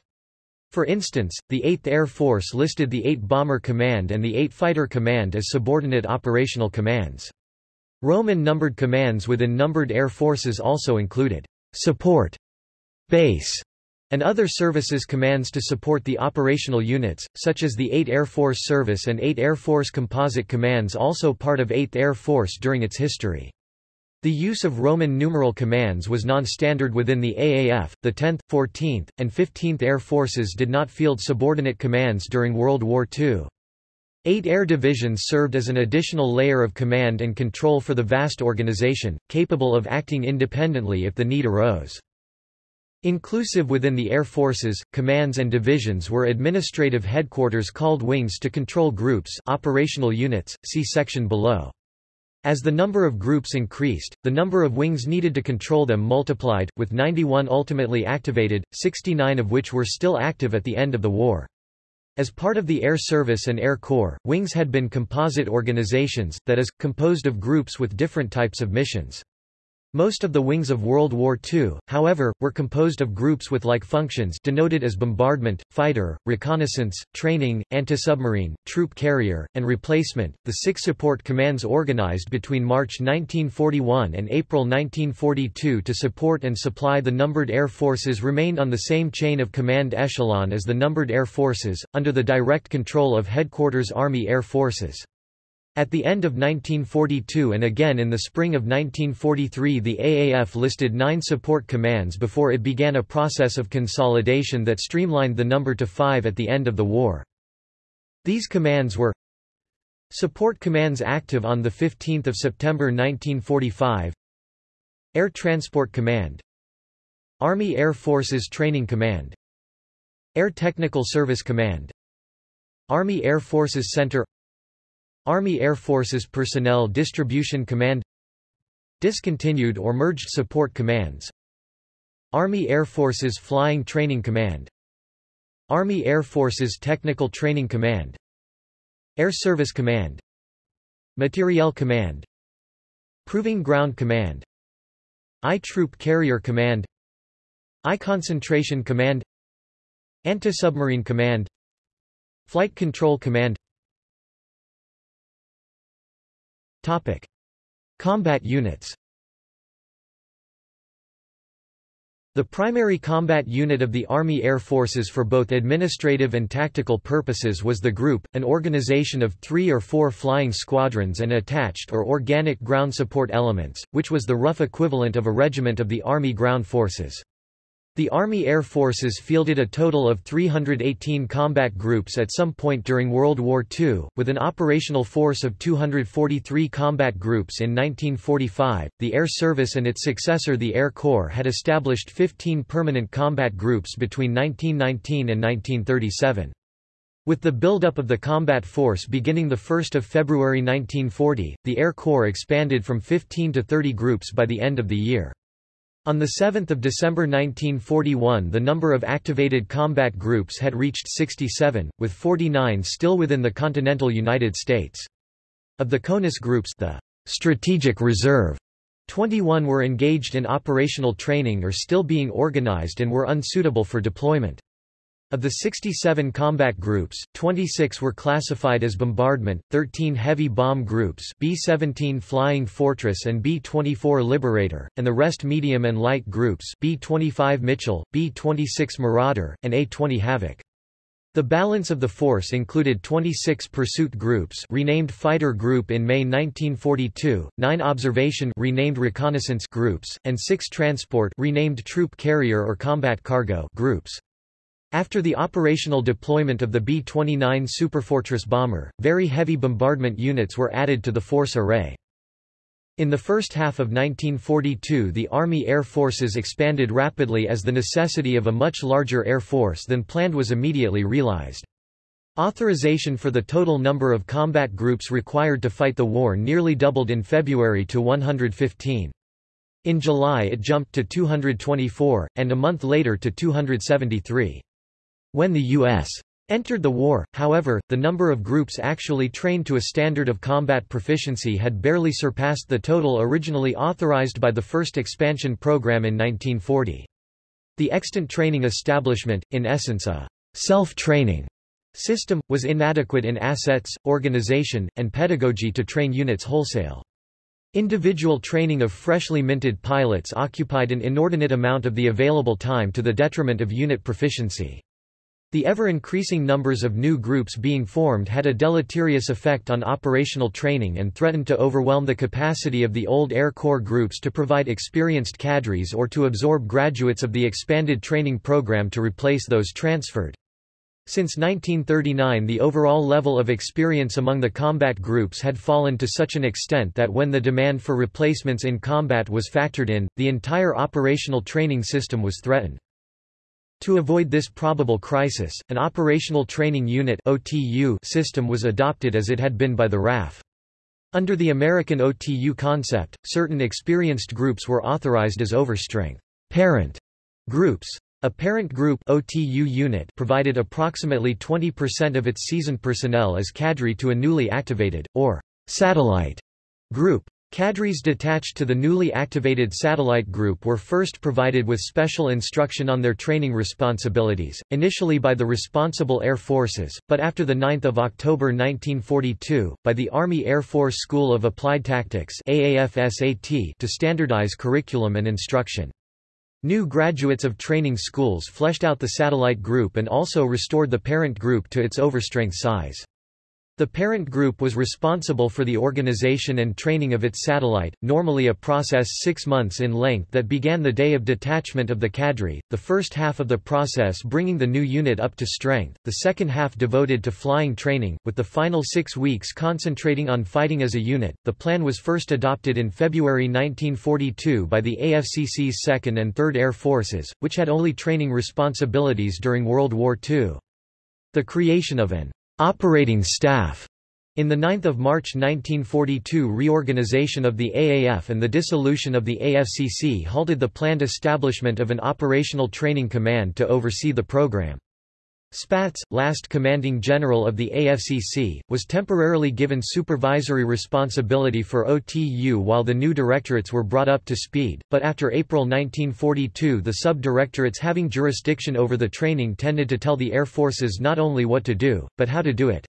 For instance, the 8th Air Force listed the 8 Bomber Command and the 8 Fighter Command as subordinate operational commands. Roman numbered commands within numbered air forces also included support, base, and other services commands to support the operational units, such as the 8 Air Force Service and 8 Air Force Composite Commands also part of 8th Air Force during its history. The use of Roman numeral commands was non-standard within the AAF. The 10th, 14th, and 15th Air Forces did not field subordinate commands during World War II. Eight air divisions served as an additional layer of command and control for the vast organization, capable of acting independently if the need arose. Inclusive within the air forces, commands and divisions were administrative headquarters called wings to control groups operational units, see section below. As the number of groups increased, the number of wings needed to control them multiplied, with 91 ultimately activated, 69 of which were still active at the end of the war. As part of the Air Service and Air Corps, wings had been composite organizations, that is, composed of groups with different types of missions. Most of the wings of World War II, however, were composed of groups with like functions denoted as bombardment, fighter, reconnaissance, training, anti-submarine, troop carrier, and replacement. The six support commands organized between March 1941 and April 1942 to support and supply the numbered air forces remained on the same chain of command echelon as the numbered air forces, under the direct control of Headquarters Army Air Forces. At the end of 1942 and again in the spring of 1943 the AAF listed nine support commands before it began a process of consolidation that streamlined the number to five at the end of the war. These commands were Support commands active on 15 September 1945 Air Transport Command Army Air Forces Training Command Air Technical Service Command Army Air Forces Center Army Air Forces Personnel Distribution Command Discontinued or merged support commands. Army Air Forces Flying Training Command. Army Air Forces Technical Training Command. Air Service Command. Materiel Command. Proving Ground Command. I Troop Carrier Command. I Concentration Command. Anti-Submarine Command. Flight Control Command Topic. Combat units The primary combat unit of the Army Air Forces for both administrative and tactical purposes was the Group, an organization of three or four flying squadrons and attached or organic ground support elements, which was the rough equivalent of a regiment of the Army Ground Forces. The Army Air Forces fielded a total of 318 combat groups at some point during World War II, with an operational force of 243 combat groups in 1945. The Air Service and its successor the Air Corps had established 15 permanent combat groups between 1919 and 1937. With the buildup of the combat force beginning 1 February 1940, the Air Corps expanded from 15 to 30 groups by the end of the year. On 7 December 1941 the number of activated combat groups had reached 67, with 49 still within the continental United States. Of the CONUS groups the strategic reserve 21 were engaged in operational training or still being organized and were unsuitable for deployment. Of the 67 combat groups, 26 were classified as bombardment, 13 heavy bomb groups B-17 Flying Fortress and B-24 Liberator, and the rest medium and light groups B-25 Mitchell, B-26 Marauder, and A-20 Havoc. The balance of the force included 26 pursuit groups renamed Fighter Group in May 1942, 9 observation renamed Reconnaissance groups, and 6 transport renamed Troop Carrier or Combat Cargo groups. After the operational deployment of the B-29 Superfortress bomber, very heavy bombardment units were added to the force array. In the first half of 1942 the Army Air Forces expanded rapidly as the necessity of a much larger air force than planned was immediately realized. Authorization for the total number of combat groups required to fight the war nearly doubled in February to 115. In July it jumped to 224, and a month later to 273. When the U.S. Entered the war, however, the number of groups actually trained to a standard of combat proficiency had barely surpassed the total originally authorized by the first expansion program in 1940. The extant training establishment, in essence a self-training system, was inadequate in assets, organization, and pedagogy to train units wholesale. Individual training of freshly minted pilots occupied an inordinate amount of the available time to the detriment of unit proficiency. The ever-increasing numbers of new groups being formed had a deleterious effect on operational training and threatened to overwhelm the capacity of the old Air Corps groups to provide experienced cadres or to absorb graduates of the expanded training program to replace those transferred. Since 1939 the overall level of experience among the combat groups had fallen to such an extent that when the demand for replacements in combat was factored in, the entire operational training system was threatened. To avoid this probable crisis, an Operational Training Unit system was adopted as it had been by the RAF. Under the American OTU concept, certain experienced groups were authorized as overstrength parent groups. A parent group OTU unit provided approximately 20% of its seasoned personnel as cadre to a newly activated, or satellite, group. Cadres detached to the newly activated satellite group were first provided with special instruction on their training responsibilities, initially by the responsible air forces, but after 9 October 1942, by the Army Air Force School of Applied Tactics to standardize curriculum and instruction. New graduates of training schools fleshed out the satellite group and also restored the parent group to its overstrength size. The parent group was responsible for the organization and training of its satellite, normally a process six months in length that began the day of detachment of the cadre, the first half of the process bringing the new unit up to strength, the second half devoted to flying training, with the final six weeks concentrating on fighting as a unit. The plan was first adopted in February 1942 by the AFCC's 2nd and 3rd Air Forces, which had only training responsibilities during World War II. The creation of an operating staff in the 9 March 1942 reorganization of the AAF and the dissolution of the AFCC halted the planned establishment of an operational training command to oversee the program. Spaatz, last commanding general of the AFCC, was temporarily given supervisory responsibility for OTU while the new directorates were brought up to speed, but after April 1942 the sub-directorates having jurisdiction over the training tended to tell the air forces not only what to do, but how to do it.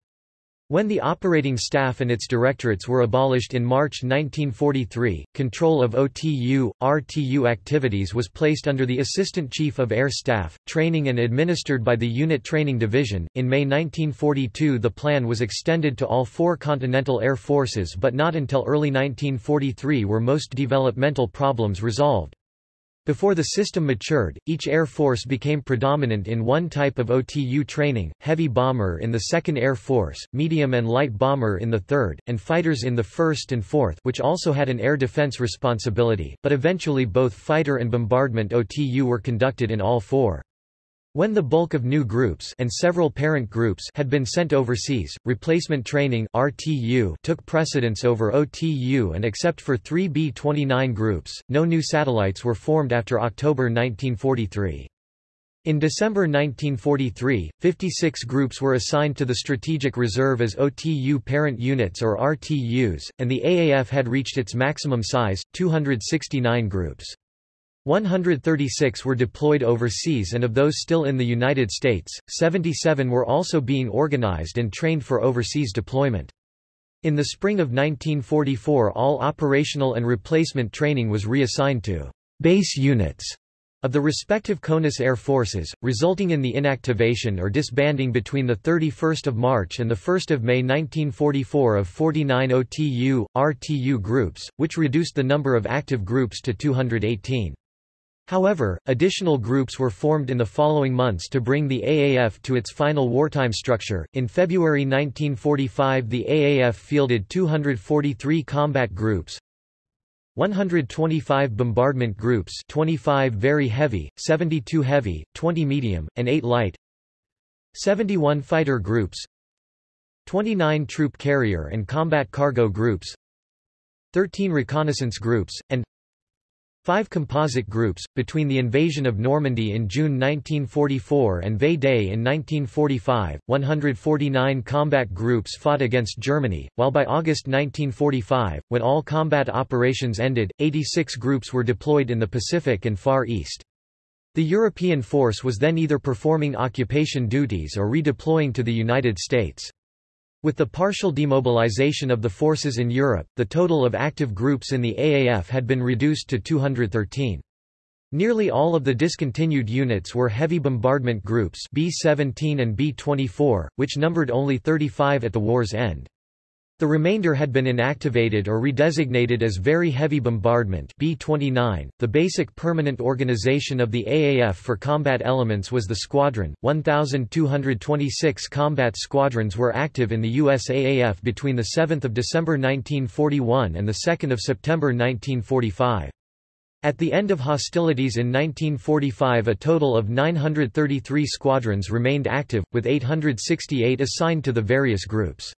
When the operating staff and its directorates were abolished in March 1943, control of OTU, RTU activities was placed under the Assistant Chief of Air Staff, training and administered by the Unit Training Division. In May 1942, the plan was extended to all four Continental Air Forces, but not until early 1943 were most developmental problems resolved. Before the system matured, each Air Force became predominant in one type of OTU training, heavy bomber in the 2nd Air Force, medium and light bomber in the 3rd, and fighters in the 1st and 4th which also had an air defense responsibility, but eventually both fighter and bombardment OTU were conducted in all four. When the bulk of new groups and several parent groups had been sent overseas, replacement training RTU took precedence over OTU and except for three B-29 groups, no new satellites were formed after October 1943. In December 1943, 56 groups were assigned to the Strategic Reserve as OTU parent units or RTUs, and the AAF had reached its maximum size, 269 groups. 136 were deployed overseas and of those still in the United States, 77 were also being organized and trained for overseas deployment. In the spring of 1944 all operational and replacement training was reassigned to base units of the respective CONUS Air Forces, resulting in the inactivation or disbanding between 31 March and 1 May 1944 of 49 OTU, RTU groups, which reduced the number of active groups to 218. However, additional groups were formed in the following months to bring the AAF to its final wartime structure. In February 1945, the AAF fielded 243 combat groups, 125 bombardment groups 25 very heavy, 72 heavy, 20 medium, and 8 light 71 fighter groups 29 troop carrier and combat cargo groups 13 reconnaissance groups, and Five composite groups, between the invasion of Normandy in June 1944 and V-Day in 1945, 149 combat groups fought against Germany, while by August 1945, when all combat operations ended, 86 groups were deployed in the Pacific and Far East. The European force was then either performing occupation duties or redeploying to the United States. With the partial demobilization of the forces in Europe, the total of active groups in the AAF had been reduced to 213. Nearly all of the discontinued units were heavy bombardment groups B-17 and B-24, which numbered only 35 at the war's end. The remainder had been inactivated or redesignated as Very Heavy Bombardment B-29. The basic permanent organization of the AAF for combat elements was the squadron. 1,226 combat squadrons were active in the US AAF between 7 December 1941 and 2 September 1945. At the end of hostilities in 1945 a total of 933 squadrons remained active, with 868 assigned to the various groups.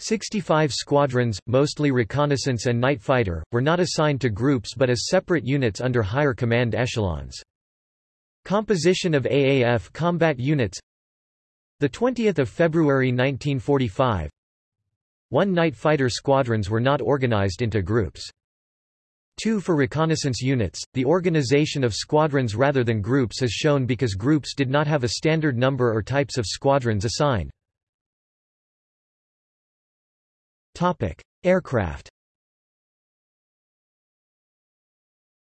65 squadrons, mostly reconnaissance and night fighter, were not assigned to groups but as separate units under higher command echelons. Composition of AAF combat units the 20 February 1945 One night fighter squadrons were not organized into groups. 2 For reconnaissance units, the organization of squadrons rather than groups is shown because groups did not have a standard number or types of squadrons assigned. Aircraft.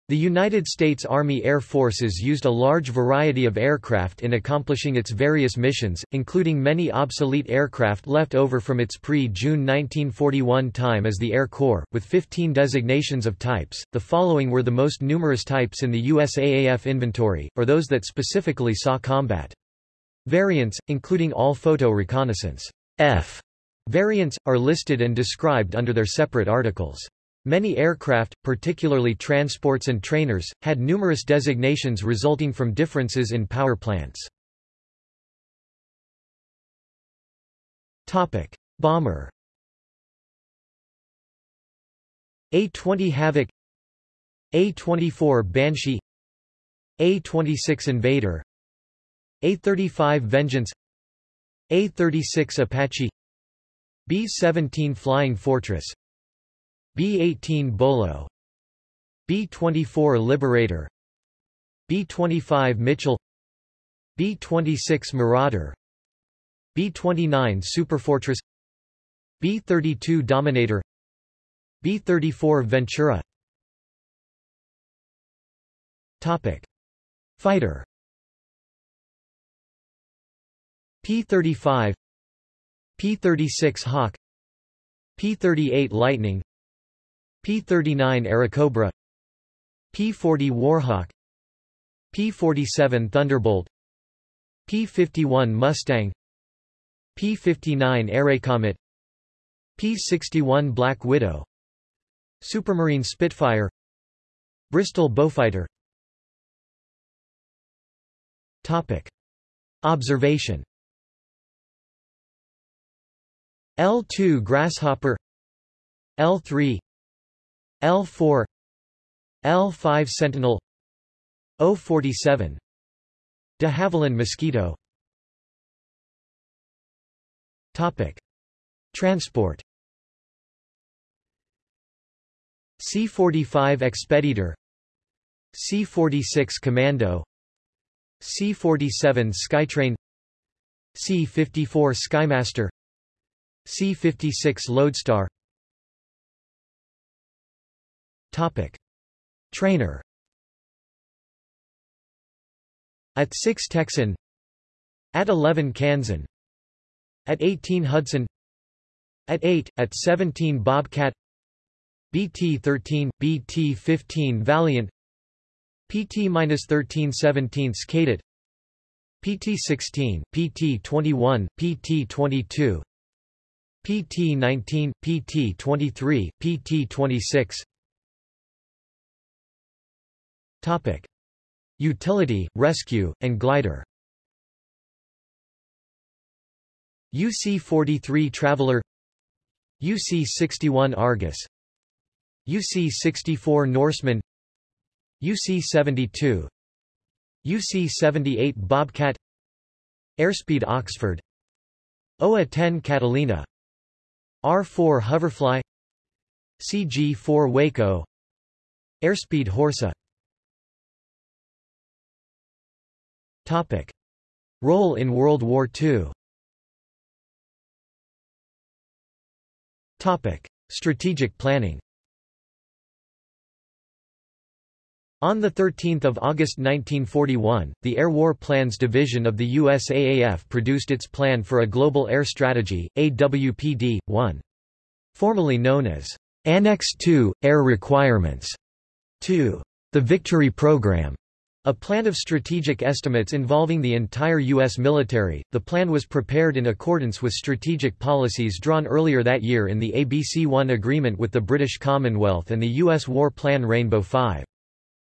The United States Army Air Forces used a large variety of aircraft in accomplishing its various missions, including many obsolete aircraft left over from its pre-June 1941 time as the Air Corps, with 15 designations of types. The following were the most numerous types in the USAAF inventory, or those that specifically saw combat. Variants, including all photo reconnaissance F Variants, are listed and described under their separate articles. Many aircraft, particularly transports and trainers, had numerous designations resulting from differences in power plants. Topic: Bomber A-20 Havoc A-24 Banshee A-26 Invader A-35 Vengeance A-36 Apache B-17 Flying Fortress B-18 Bolo B-24 Liberator B-25 Mitchell B-26 Marauder B-29 Superfortress B-32 Dominator B-34 Ventura Topic. Fighter P-35 P-36 Hawk P-38 Lightning P-39 Airacobra P-40 Warhawk P-47 Thunderbolt P-51 Mustang P-59 Airacomet P-61 Black Widow Supermarine Spitfire Bristol Beaufighter Topic. Observation L2 Grasshopper L3 L4 L5 Sentinel O47 de Havilland Mosquito. Topic. Transport. C-45 Expeditor. C-46 Commando. C-47 Skytrain. C-54 Skymaster C-56 Lodestar. Topic. Trainer. At 6 Texan. At 11 Kansan. At 18 Hudson. At 8, at 17 Bobcat. BT-13, BT-15 Valiant. PT-13 17 Kaydet. PT-16, PT-21, PT-22 PT-19, PT-23, PT-26 Topic. Utility, rescue, and glider. UC-43 Traveler. UC-61 Argus. UC-64 Norseman. UC-72 UC-78 Bobcat. Airspeed Oxford. OA-10 Catalina R-4 Hoverfly CG-4 Waco Airspeed Horsa Topic. Role in World War II Topic. Strategic planning On 13 August 1941, the Air War Plans Division of the USAAF produced its Plan for a Global Air Strategy, AWPD-1. Formerly known as Annex II, Air Requirements, 2. The Victory Program, a plan of strategic estimates involving the entire U.S. military. The plan was prepared in accordance with strategic policies drawn earlier that year in the ABC-1 agreement with the British Commonwealth and the U.S. War Plan Rainbow 5.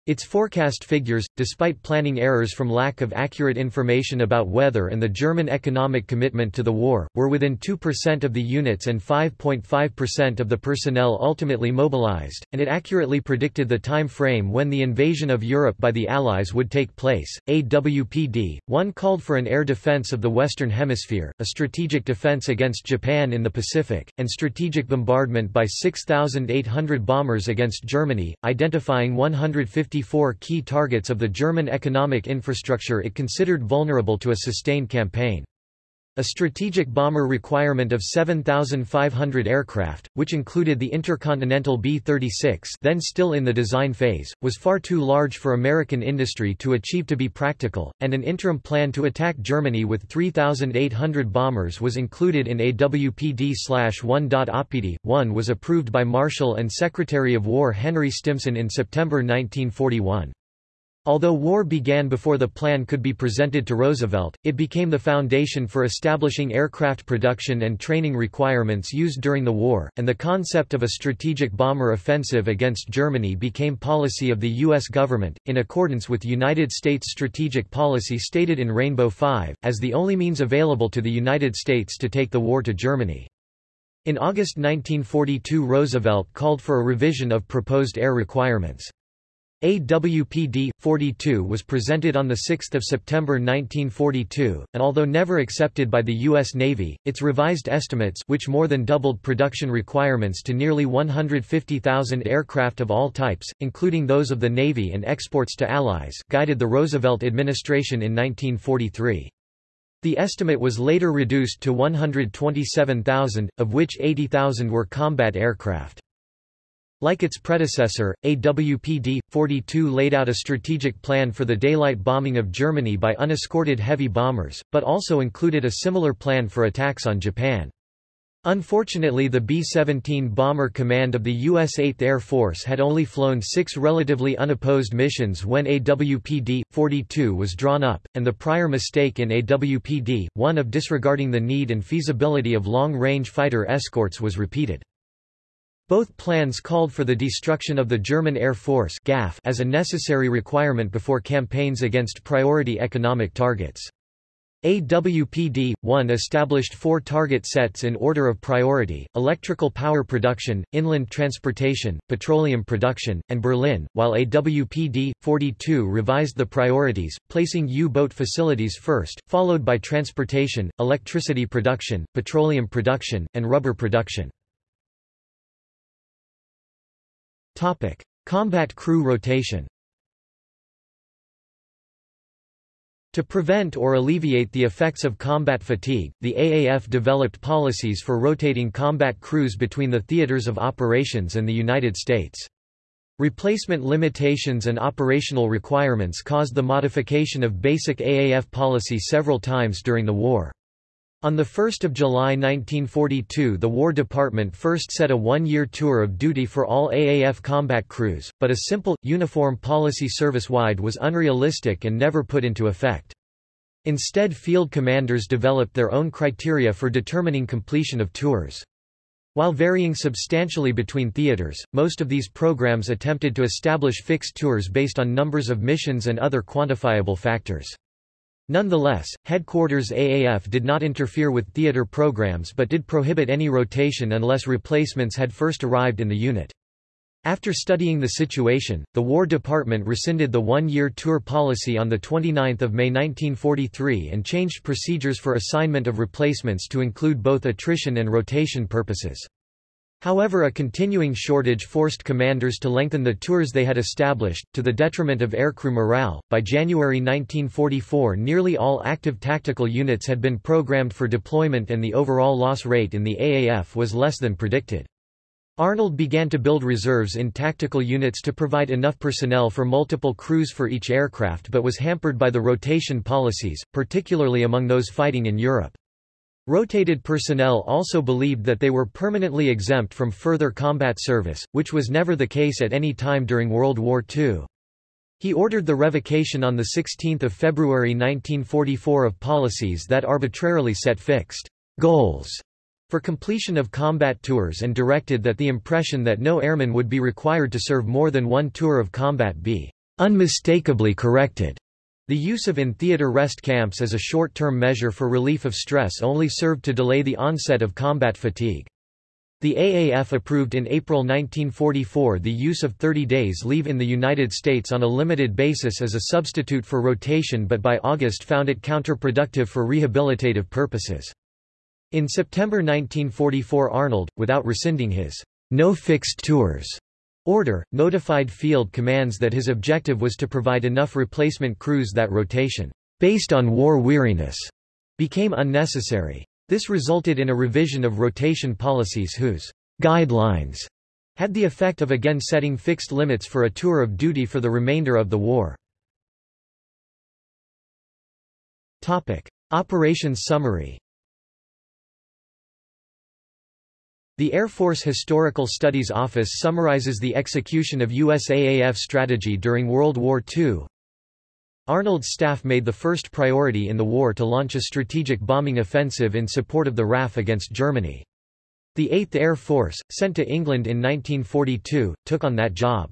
Its forecast figures, despite planning errors from lack of accurate information about weather and the German economic commitment to the war, were within 2% of the units and 5.5% of the personnel ultimately mobilized, and it accurately predicted the time frame when the invasion of Europe by the Allies would take place. AWPD 1 called for an air defense of the Western Hemisphere, a strategic defense against Japan in the Pacific, and strategic bombardment by 6,800 bombers against Germany, identifying 150 54 key targets of the German economic infrastructure it considered vulnerable to a sustained campaign. A strategic bomber requirement of 7,500 aircraft, which included the intercontinental B-36 then still in the design phase, was far too large for American industry to achieve to be practical, and an interim plan to attack Germany with 3,800 bombers was included in AWPD-1. OPD. 1 was approved by Marshall and Secretary of War Henry Stimson in September 1941. Although war began before the plan could be presented to Roosevelt, it became the foundation for establishing aircraft production and training requirements used during the war, and the concept of a strategic bomber offensive against Germany became policy of the U.S. government, in accordance with United States strategic policy stated in Rainbow 5, as the only means available to the United States to take the war to Germany. In August 1942 Roosevelt called for a revision of proposed air requirements. AWPD-42 was presented on 6 September 1942, and although never accepted by the U.S. Navy, its revised estimates which more than doubled production requirements to nearly 150,000 aircraft of all types, including those of the Navy and exports to Allies guided the Roosevelt administration in 1943. The estimate was later reduced to 127,000, of which 80,000 were combat aircraft. Like its predecessor, AWPD-42 laid out a strategic plan for the daylight bombing of Germany by unescorted heavy bombers, but also included a similar plan for attacks on Japan. Unfortunately the B-17 Bomber Command of the U.S. 8th Air Force had only flown six relatively unopposed missions when AWPD-42 was drawn up, and the prior mistake in AWPD-1 of disregarding the need and feasibility of long-range fighter escorts was repeated. Both plans called for the destruction of the German Air Force as a necessary requirement before campaigns against priority economic targets. AWPD-1 established four target sets in order of priority, electrical power production, inland transportation, petroleum production, and Berlin, while AWPD-42 revised the priorities, placing U-boat facilities first, followed by transportation, electricity production, petroleum production, and rubber production. Topic: Combat crew rotation. To prevent or alleviate the effects of combat fatigue, the AAF developed policies for rotating combat crews between the theaters of operations and the United States. Replacement limitations and operational requirements caused the modification of basic AAF policy several times during the war. On 1 July 1942 the War Department first set a one-year tour of duty for all AAF combat crews, but a simple, uniform policy service-wide was unrealistic and never put into effect. Instead field commanders developed their own criteria for determining completion of tours. While varying substantially between theaters, most of these programs attempted to establish fixed tours based on numbers of missions and other quantifiable factors. Nonetheless, headquarters AAF did not interfere with theater programs but did prohibit any rotation unless replacements had first arrived in the unit. After studying the situation, the War Department rescinded the one-year tour policy on 29 May 1943 and changed procedures for assignment of replacements to include both attrition and rotation purposes. However a continuing shortage forced commanders to lengthen the tours they had established, to the detriment of aircrew morale. By January 1944 nearly all active tactical units had been programmed for deployment and the overall loss rate in the AAF was less than predicted. Arnold began to build reserves in tactical units to provide enough personnel for multiple crews for each aircraft but was hampered by the rotation policies, particularly among those fighting in Europe. Rotated personnel also believed that they were permanently exempt from further combat service, which was never the case at any time during World War II. He ordered the revocation on 16 February 1944 of policies that arbitrarily set fixed goals for completion of combat tours and directed that the impression that no airman would be required to serve more than one tour of combat be unmistakably corrected. The use of in-theater rest camps as a short-term measure for relief of stress only served to delay the onset of combat fatigue. The AAF approved in April 1944 the use of 30 days leave in the United States on a limited basis as a substitute for rotation but by August found it counterproductive for rehabilitative purposes. In September 1944 Arnold, without rescinding his no fixed tours order, notified field commands that his objective was to provide enough replacement crews that rotation, based on war weariness, became unnecessary. This resulted in a revision of rotation policies whose guidelines had the effect of again setting fixed limits for a tour of duty for the remainder of the war. Topic. Operations summary The Air Force Historical Studies Office summarizes the execution of USAAF strategy during World War II. Arnold's staff made the first priority in the war to launch a strategic bombing offensive in support of the RAF against Germany. The 8th Air Force, sent to England in 1942, took on that job.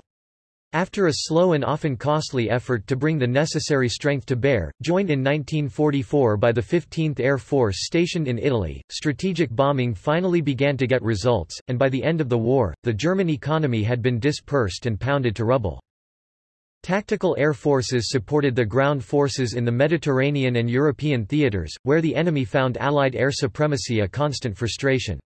After a slow and often costly effort to bring the necessary strength to bear, joined in 1944 by the 15th Air Force stationed in Italy, strategic bombing finally began to get results, and by the end of the war, the German economy had been dispersed and pounded to rubble. Tactical air forces supported the ground forces in the Mediterranean and European theaters, where the enemy found Allied air supremacy a constant frustration.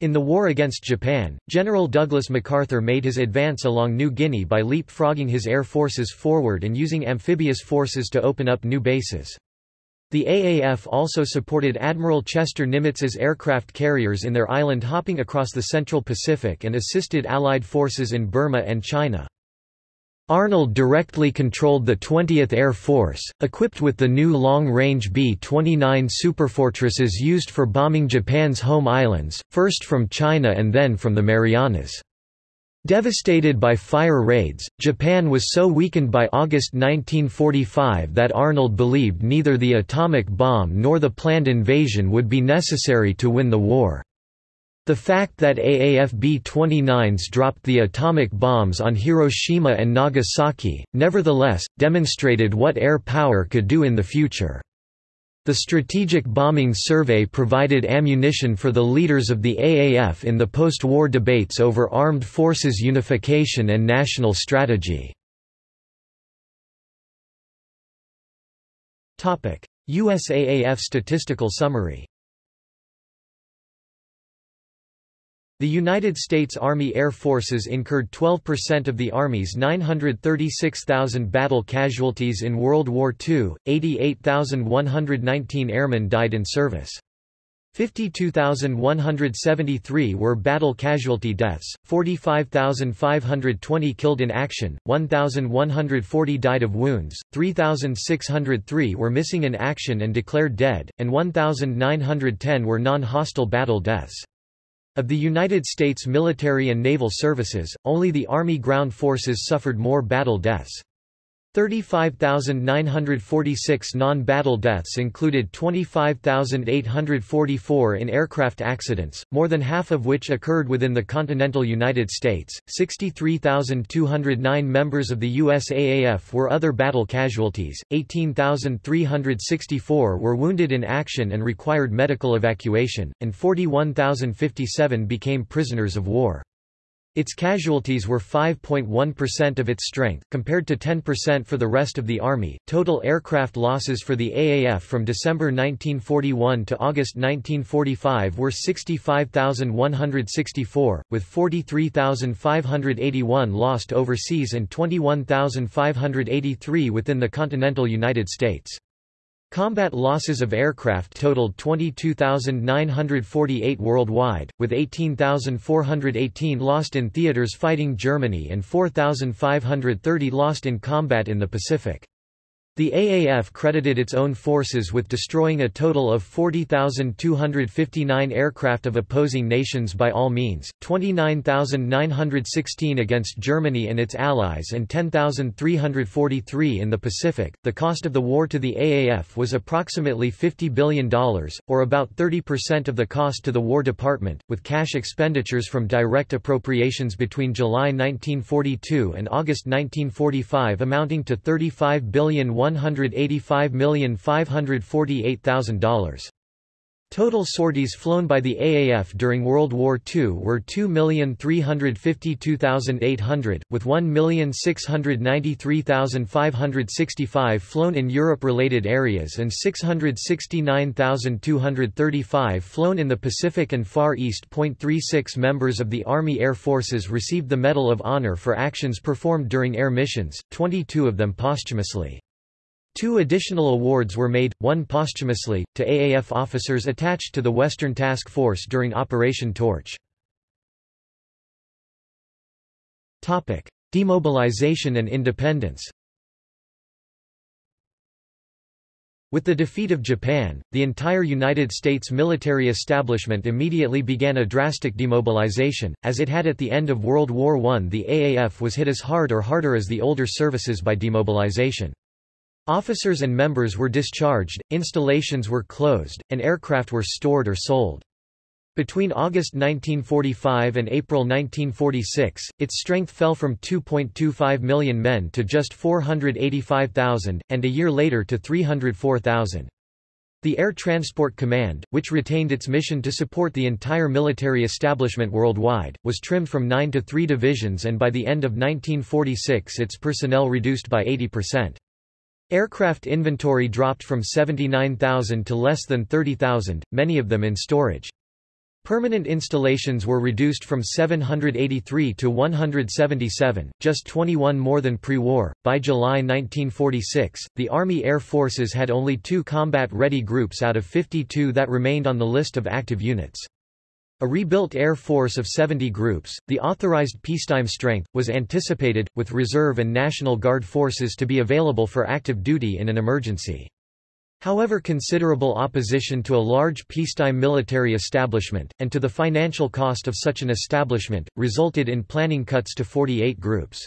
In the war against Japan, General Douglas MacArthur made his advance along New Guinea by leapfrogging his air forces forward and using amphibious forces to open up new bases. The AAF also supported Admiral Chester Nimitz's aircraft carriers in their island hopping across the Central Pacific and assisted Allied forces in Burma and China. Arnold directly controlled the 20th Air Force, equipped with the new long-range B-29 superfortresses used for bombing Japan's home islands, first from China and then from the Marianas. Devastated by fire raids, Japan was so weakened by August 1945 that Arnold believed neither the atomic bomb nor the planned invasion would be necessary to win the war. The fact that AAF B-29s dropped the atomic bombs on Hiroshima and Nagasaki, nevertheless, demonstrated what air power could do in the future. The Strategic Bombing Survey provided ammunition for the leaders of the AAF in the post-war debates over armed forces unification and national strategy. USAAF statistical summary The United States Army Air Forces incurred 12% of the Army's 936,000 battle casualties in World War II, 88,119 airmen died in service. 52,173 were battle casualty deaths, 45,520 killed in action, 1,140 died of wounds, 3,603 were missing in action and declared dead, and 1,910 were non-hostile battle deaths. Of the United States military and naval services, only the Army ground forces suffered more battle deaths. 35,946 non-battle deaths included 25,844 in aircraft accidents, more than half of which occurred within the continental United States. 63,209 members of the USAAF were other battle casualties, 18,364 were wounded in action and required medical evacuation, and 41,057 became prisoners of war. Its casualties were 5.1% of its strength, compared to 10% for the rest of the Army. Total aircraft losses for the AAF from December 1941 to August 1945 were 65,164, with 43,581 lost overseas and 21,583 within the continental United States. Combat losses of aircraft totaled 22,948 worldwide, with 18,418 lost in theaters fighting Germany and 4,530 lost in combat in the Pacific. The AAF credited its own forces with destroying a total of 40,259 aircraft of opposing nations by all means, 29,916 against Germany and its allies and 10,343 in the Pacific. The cost of the war to the AAF was approximately $50 billion, or about 30% of the cost to the War Department, with cash expenditures from direct appropriations between July 1942 and August 1945 amounting to $35 billion $185,548,000. Total sorties flown by the AAF during World War II were 2,352,800, with 1,693,565 flown in Europe-related areas and 669,235 flown in the Pacific and Far East. 36 members of the Army Air Forces received the Medal of Honor for actions performed during air missions, 22 of them posthumously. Two additional awards were made, one posthumously, to AAF officers attached to the Western Task Force during Operation Torch. Demobilization and independence With the defeat of Japan, the entire United States military establishment immediately began a drastic demobilization, as it had at the end of World War I. The AAF was hit as hard or harder as the older services by demobilization. Officers and members were discharged, installations were closed, and aircraft were stored or sold. Between August 1945 and April 1946, its strength fell from 2.25 million men to just 485,000, and a year later to 304,000. The Air Transport Command, which retained its mission to support the entire military establishment worldwide, was trimmed from nine to three divisions and by the end of 1946 its personnel reduced by 80%. Aircraft inventory dropped from 79,000 to less than 30,000, many of them in storage. Permanent installations were reduced from 783 to 177, just 21 more than pre-war. By July 1946, the Army Air Forces had only two combat-ready groups out of 52 that remained on the list of active units. A rebuilt Air Force of 70 groups, the authorized peacetime strength, was anticipated, with Reserve and National Guard forces to be available for active duty in an emergency. However considerable opposition to a large peacetime military establishment, and to the financial cost of such an establishment, resulted in planning cuts to 48 groups.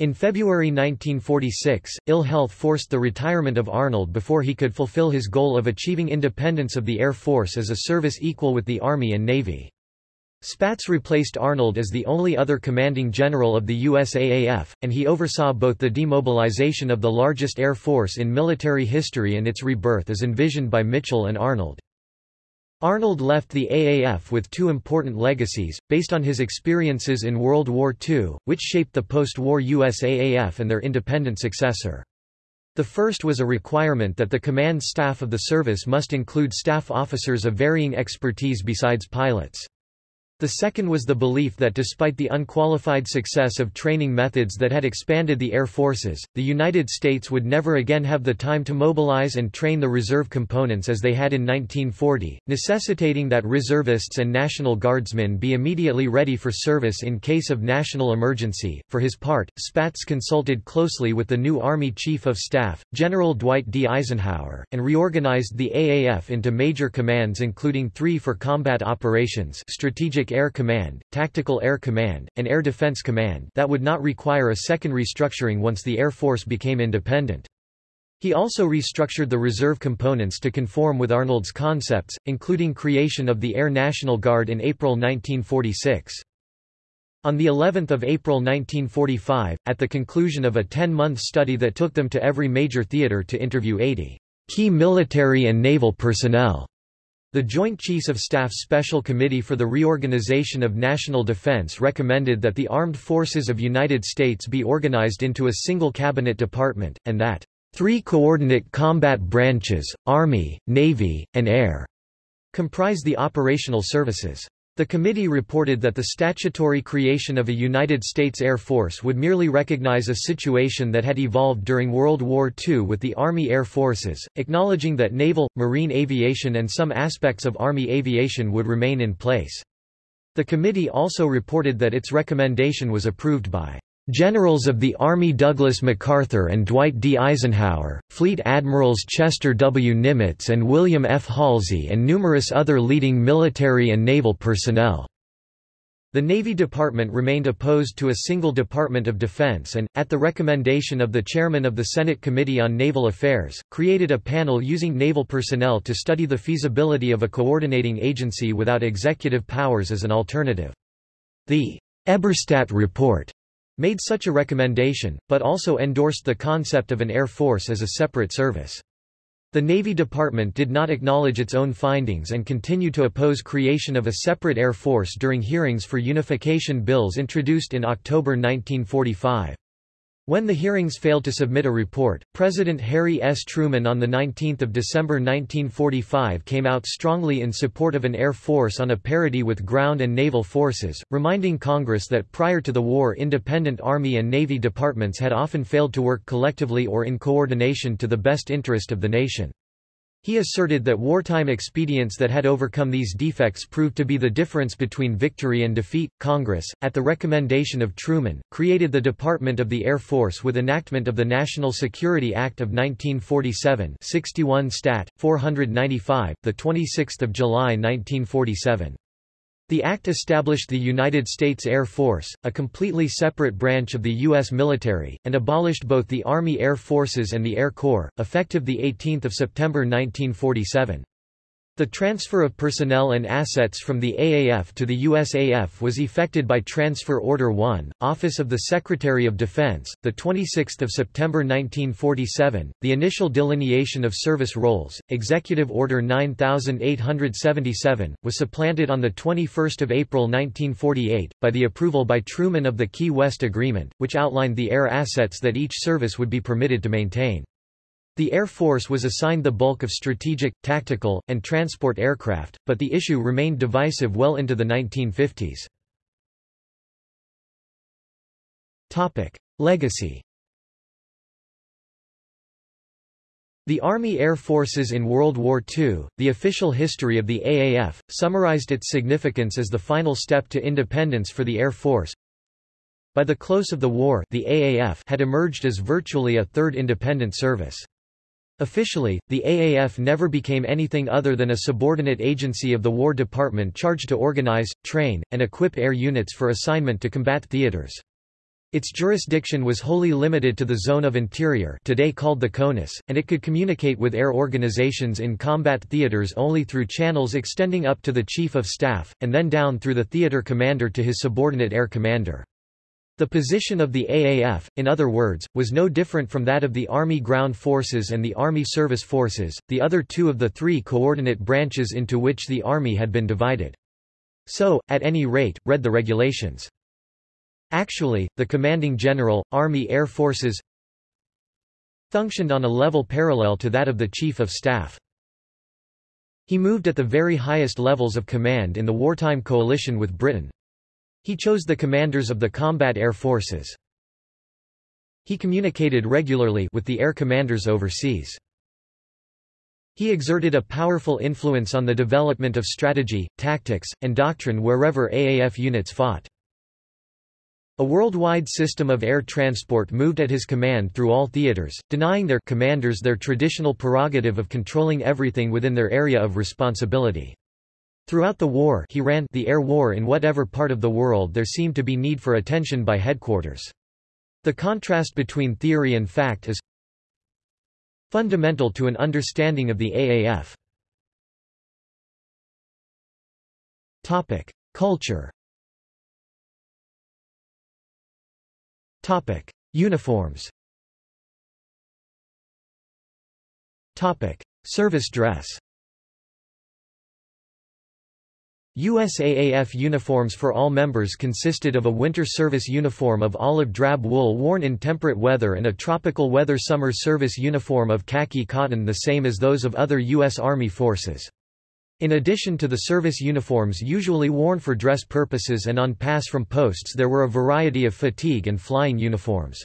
In February 1946, ill health forced the retirement of Arnold before he could fulfill his goal of achieving independence of the Air Force as a service equal with the Army and Navy. Spaatz replaced Arnold as the only other commanding general of the USAAF, and he oversaw both the demobilization of the largest air force in military history and its rebirth as envisioned by Mitchell and Arnold. Arnold left the AAF with two important legacies, based on his experiences in World War II, which shaped the post-war USAAF and their independent successor. The first was a requirement that the command staff of the service must include staff officers of varying expertise besides pilots. The second was the belief that despite the unqualified success of training methods that had expanded the air forces, the United States would never again have the time to mobilize and train the reserve components as they had in 1940, necessitating that reservists and National Guardsmen be immediately ready for service in case of national emergency. For his part, Spaatz consulted closely with the new Army Chief of Staff, General Dwight D. Eisenhower, and reorganized the AAF into major commands including three for combat operations strategic Strategic Air Command, Tactical Air Command, and Air Defense Command that would not require a second restructuring once the Air Force became independent. He also restructured the reserve components to conform with Arnold's concepts, including creation of the Air National Guard in April 1946. On the 11th of April 1945, at the conclusion of a 10-month study that took them to every major theater to interview 80 key military and naval personnel, The Joint Chiefs of Staff Special Committee for the Reorganization of National Defense recommended that the Armed Forces of United States be organized into a single cabinet department, and that three coordinate combat branches, Army, Navy, and Air, comprise the operational services. The committee reported that the statutory creation of a United States Air Force would merely recognize a situation that had evolved during World War II with the Army Air Forces, acknowledging that naval, marine aviation and some aspects of Army aviation would remain in place. The committee also reported that its recommendation was approved by Generals of the Army Douglas MacArthur and Dwight D. Eisenhower, Fleet Admirals Chester W. Nimitz and William F. Halsey and numerous other leading military and naval personnel. The Navy Department remained opposed to a single Department of Defense and, at the recommendation of the chairman of the Senate Committee on Naval Affairs, created a panel using naval personnel to study the feasibility of a coordinating agency without executive powers as an alternative. The Eberstadt Report made such a recommendation, but also endorsed the concept of an Air Force as a separate service. The Navy Department did not acknowledge its own findings and continued to oppose creation of a separate Air Force during hearings for unification bills introduced in October 1945. When the hearings failed to submit a report, President Harry S. Truman on 19 December 1945 came out strongly in support of an air force on a parity with ground and naval forces, reminding Congress that prior to the war independent Army and Navy departments had often failed to work collectively or in coordination to the best interest of the nation. He asserted that wartime expedients that had overcome these defects proved to be the difference between victory and defeat. Congress, at the recommendation of Truman, created the Department of the Air Force with enactment of the National Security Act of 1947, 61 Stat. 495, the 26th of July 1947. The act established the United States Air Force, a completely separate branch of the U.S. military, and abolished both the Army Air Forces and the Air Corps, effective 18 September 1947. The transfer of personnel and assets from the AAF to the USAF was effected by Transfer Order 1, Office of the Secretary of Defense, 26 September 1947. The initial delineation of service roles, Executive Order 9877, was supplanted on 21 April 1948, by the approval by Truman of the Key West Agreement, which outlined the air assets that each service would be permitted to maintain. The Air Force was assigned the bulk of strategic, tactical, and transport aircraft, but the issue remained divisive well into the 1950s. Legacy The Army Air Forces in World War II, the official history of the AAF, summarized its significance as the final step to independence for the Air Force. By the close of the war the AAF had emerged as virtually a third independent service. Officially, the AAF never became anything other than a subordinate agency of the War Department charged to organize, train, and equip air units for assignment to combat theaters. Its jurisdiction was wholly limited to the Zone of Interior today called the CONUS, and it could communicate with air organizations in combat theaters only through channels extending up to the Chief of Staff, and then down through the theater commander to his subordinate air commander. The position of the AAF, in other words, was no different from that of the Army Ground Forces and the Army Service Forces, the other two of the three coordinate branches into which the Army had been divided. So, at any rate, read the regulations. Actually, the commanding general, Army Air Forces, functioned on a level parallel to that of the Chief of Staff. He moved at the very highest levels of command in the wartime coalition with Britain. He chose the commanders of the combat air forces. He communicated regularly with the air commanders overseas. He exerted a powerful influence on the development of strategy, tactics, and doctrine wherever AAF units fought. A worldwide system of air transport moved at his command through all theaters, denying their commanders their traditional prerogative of controlling everything within their area of responsibility. Throughout the war he ran the air war in whatever part of the world there seemed to be need for attention by headquarters. The contrast between theory and fact is fundamental to an understanding of the AAF. Topic: Culture. Topic: Uniforms. Topic: Service dress. USAAF uniforms for all members consisted of a winter service uniform of olive drab wool worn in temperate weather and a tropical weather summer service uniform of khaki cotton the same as those of other U.S. Army forces. In addition to the service uniforms usually worn for dress purposes and on pass from posts there were a variety of fatigue and flying uniforms.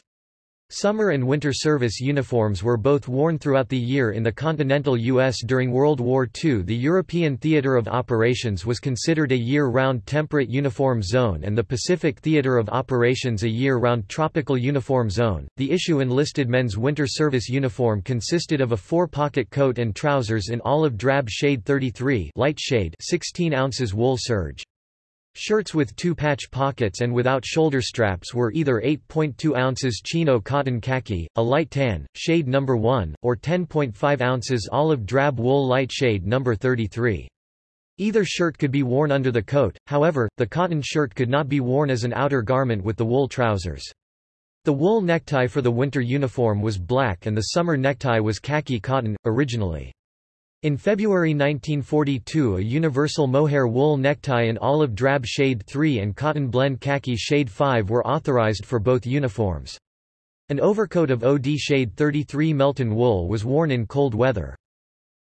Summer and winter service uniforms were both worn throughout the year in the continental U.S. during World War II. The European Theater of Operations was considered a year-round temperate uniform zone and the Pacific Theater of Operations a year-round tropical uniform zone. The issue enlisted men's winter service uniform consisted of a four-pocket coat and trousers in olive drab shade 33 light shade 16 ounces wool serge. Shirts with two-patch pockets and without shoulder straps were either 8.2 ounces chino cotton khaki, a light tan, shade number 1, or 10.5 ounces olive drab wool light shade number 33. Either shirt could be worn under the coat, however, the cotton shirt could not be worn as an outer garment with the wool trousers. The wool necktie for the winter uniform was black and the summer necktie was khaki cotton, originally. In February 1942 a universal mohair wool necktie in olive drab shade 3 and cotton blend khaki shade 5 were authorized for both uniforms. An overcoat of OD shade 33 Melton wool was worn in cold weather.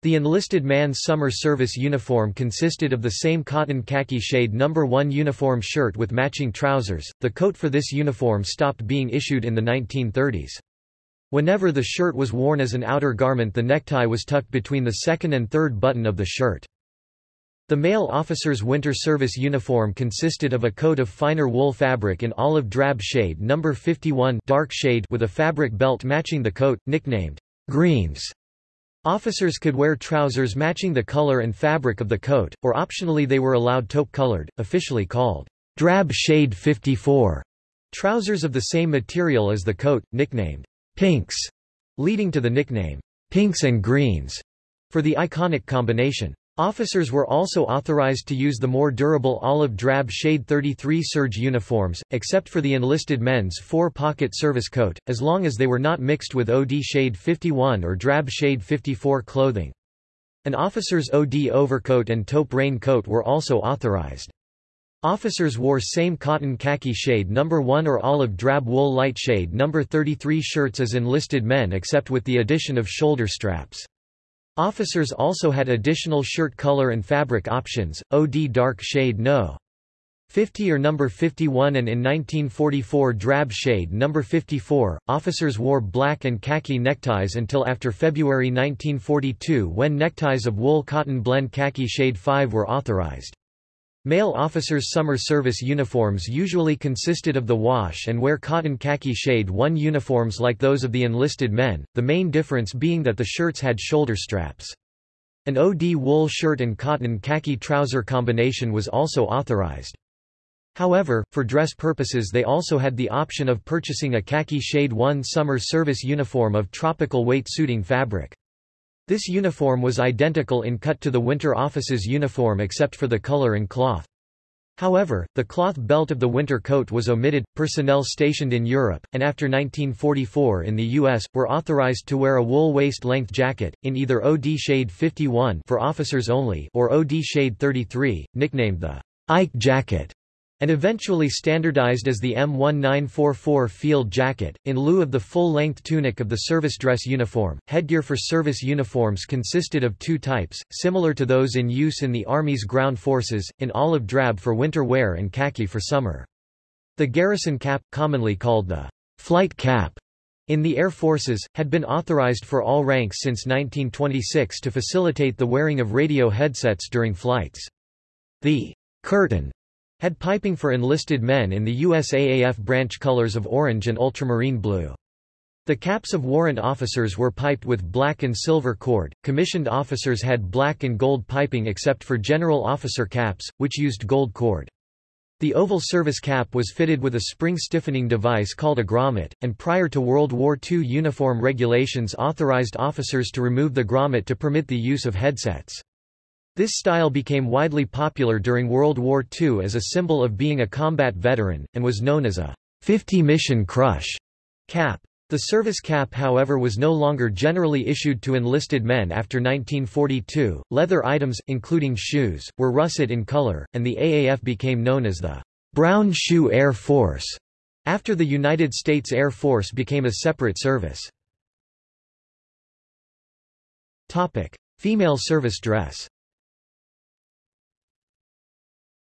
The enlisted man's summer service uniform consisted of the same cotton khaki shade number 1 uniform shirt with matching trousers. The coat for this uniform stopped being issued in the 1930s. Whenever the shirt was worn as an outer garment the necktie was tucked between the second and third button of the shirt. The male officer's winter service uniform consisted of a coat of finer wool fabric in olive drab shade number 51 dark shade with a fabric belt matching the coat, nicknamed greens. Officers could wear trousers matching the color and fabric of the coat, or optionally they were allowed taupe-colored, officially called drab shade 54, trousers of the same material as the coat, nicknamed pinks, leading to the nickname, pinks and greens, for the iconic combination. Officers were also authorized to use the more durable olive drab shade 33 serge uniforms, except for the enlisted men's four-pocket service coat, as long as they were not mixed with OD shade 51 or drab shade 54 clothing. An officer's OD overcoat and taupe rain coat were also authorized. Officers wore same cotton khaki shade number 1 or olive drab wool light shade number 33 shirts as enlisted men except with the addition of shoulder straps. Officers also had additional shirt color and fabric options, OD dark shade No. 50 or number 51 and in 1944 drab shade number 54. Officers wore black and khaki neckties until after February 1942 when neckties of wool cotton blend khaki shade 5 were authorized. Male officers' summer service uniforms usually consisted of the wash and wear cotton khaki shade 1 uniforms like those of the enlisted men, the main difference being that the shirts had shoulder straps. An OD wool shirt and cotton khaki trouser combination was also authorized. However, for dress purposes they also had the option of purchasing a khaki shade 1 summer service uniform of tropical weight suiting fabric. This uniform was identical in cut to the winter office's uniform except for the color and cloth. However, the cloth belt of the winter coat was omitted. Personnel stationed in Europe, and after 1944 in the U.S., were authorized to wear a wool waist-length jacket, in either OD shade 51 for officers only or OD shade 33, nicknamed the Ike jacket and eventually standardized as the M1944 field jacket, in lieu of the full-length tunic of the service dress uniform. Headgear for service uniforms consisted of two types, similar to those in use in the Army's ground forces, in olive drab for winter wear and khaki for summer. The garrison cap, commonly called the flight cap, in the Air Forces, had been authorized for all ranks since 1926 to facilitate the wearing of radio headsets during flights. The curtain had piping for enlisted men in the USAAF branch colors of orange and ultramarine blue. The caps of warrant officers were piped with black and silver cord, commissioned officers had black and gold piping except for general officer caps, which used gold cord. The oval service cap was fitted with a spring stiffening device called a grommet, and prior to World War II uniform regulations authorized officers to remove the grommet to permit the use of headsets. This style became widely popular during World War II as a symbol of being a combat veteran, and was known as a 50 mission crush cap. The service cap however was no longer generally issued to enlisted men after 1942. Leather items, including shoes, were russet in color, and the AAF became known as the Brown Shoe Air Force after the United States Air Force became a separate service. Topic: Female service dress.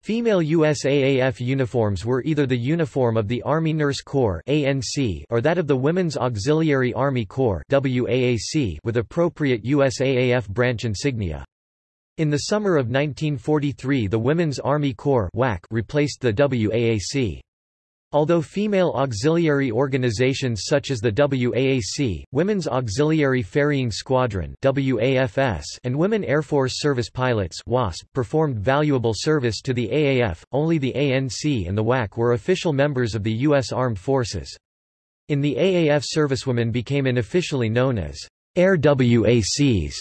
Female USAAF uniforms were either the uniform of the Army Nurse Corps (ANC) or that of the Women's Auxiliary Army Corps (WAAC) with appropriate USAAF branch insignia. In the summer of 1943 the Women's Army Corps WAC replaced the WAAC. Although female auxiliary organizations such as the WAAC, Women's Auxiliary Ferrying Squadron and Women Air Force Service Pilots performed valuable service to the AAF, only the ANC and the WAC were official members of the U.S. Armed Forces. In the AAF servicewomen became unofficially known as Air WACs.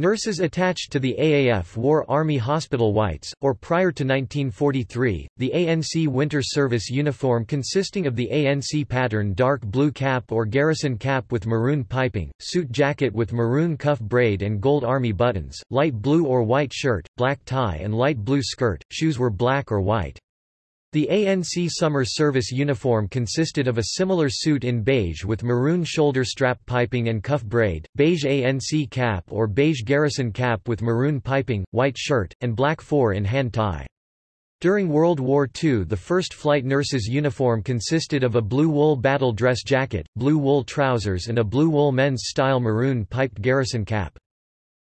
Nurses attached to the AAF wore Army hospital whites, or prior to 1943, the ANC winter service uniform consisting of the ANC pattern dark blue cap or garrison cap with maroon piping, suit jacket with maroon cuff braid and gold army buttons, light blue or white shirt, black tie and light blue skirt, shoes were black or white. The ANC summer service uniform consisted of a similar suit in beige with maroon shoulder strap piping and cuff braid, beige ANC cap or beige garrison cap with maroon piping, white shirt, and black four-in-hand tie. During World War II the first flight nurse's uniform consisted of a blue wool battle dress jacket, blue wool trousers and a blue wool men's style maroon piped garrison cap.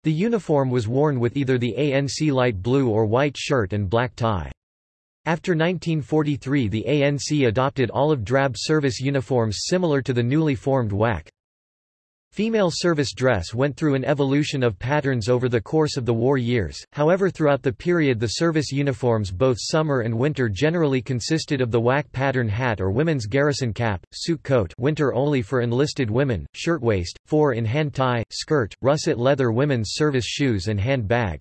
The uniform was worn with either the ANC light blue or white shirt and black tie. After 1943 the ANC adopted olive drab service uniforms similar to the newly formed WAC. Female service dress went through an evolution of patterns over the course of the war years, however throughout the period the service uniforms both summer and winter generally consisted of the WAC pattern hat or women's garrison cap, suit coat winter only for enlisted women, shirtwaist, four-in-hand tie, skirt, russet leather women's service shoes and hand bag.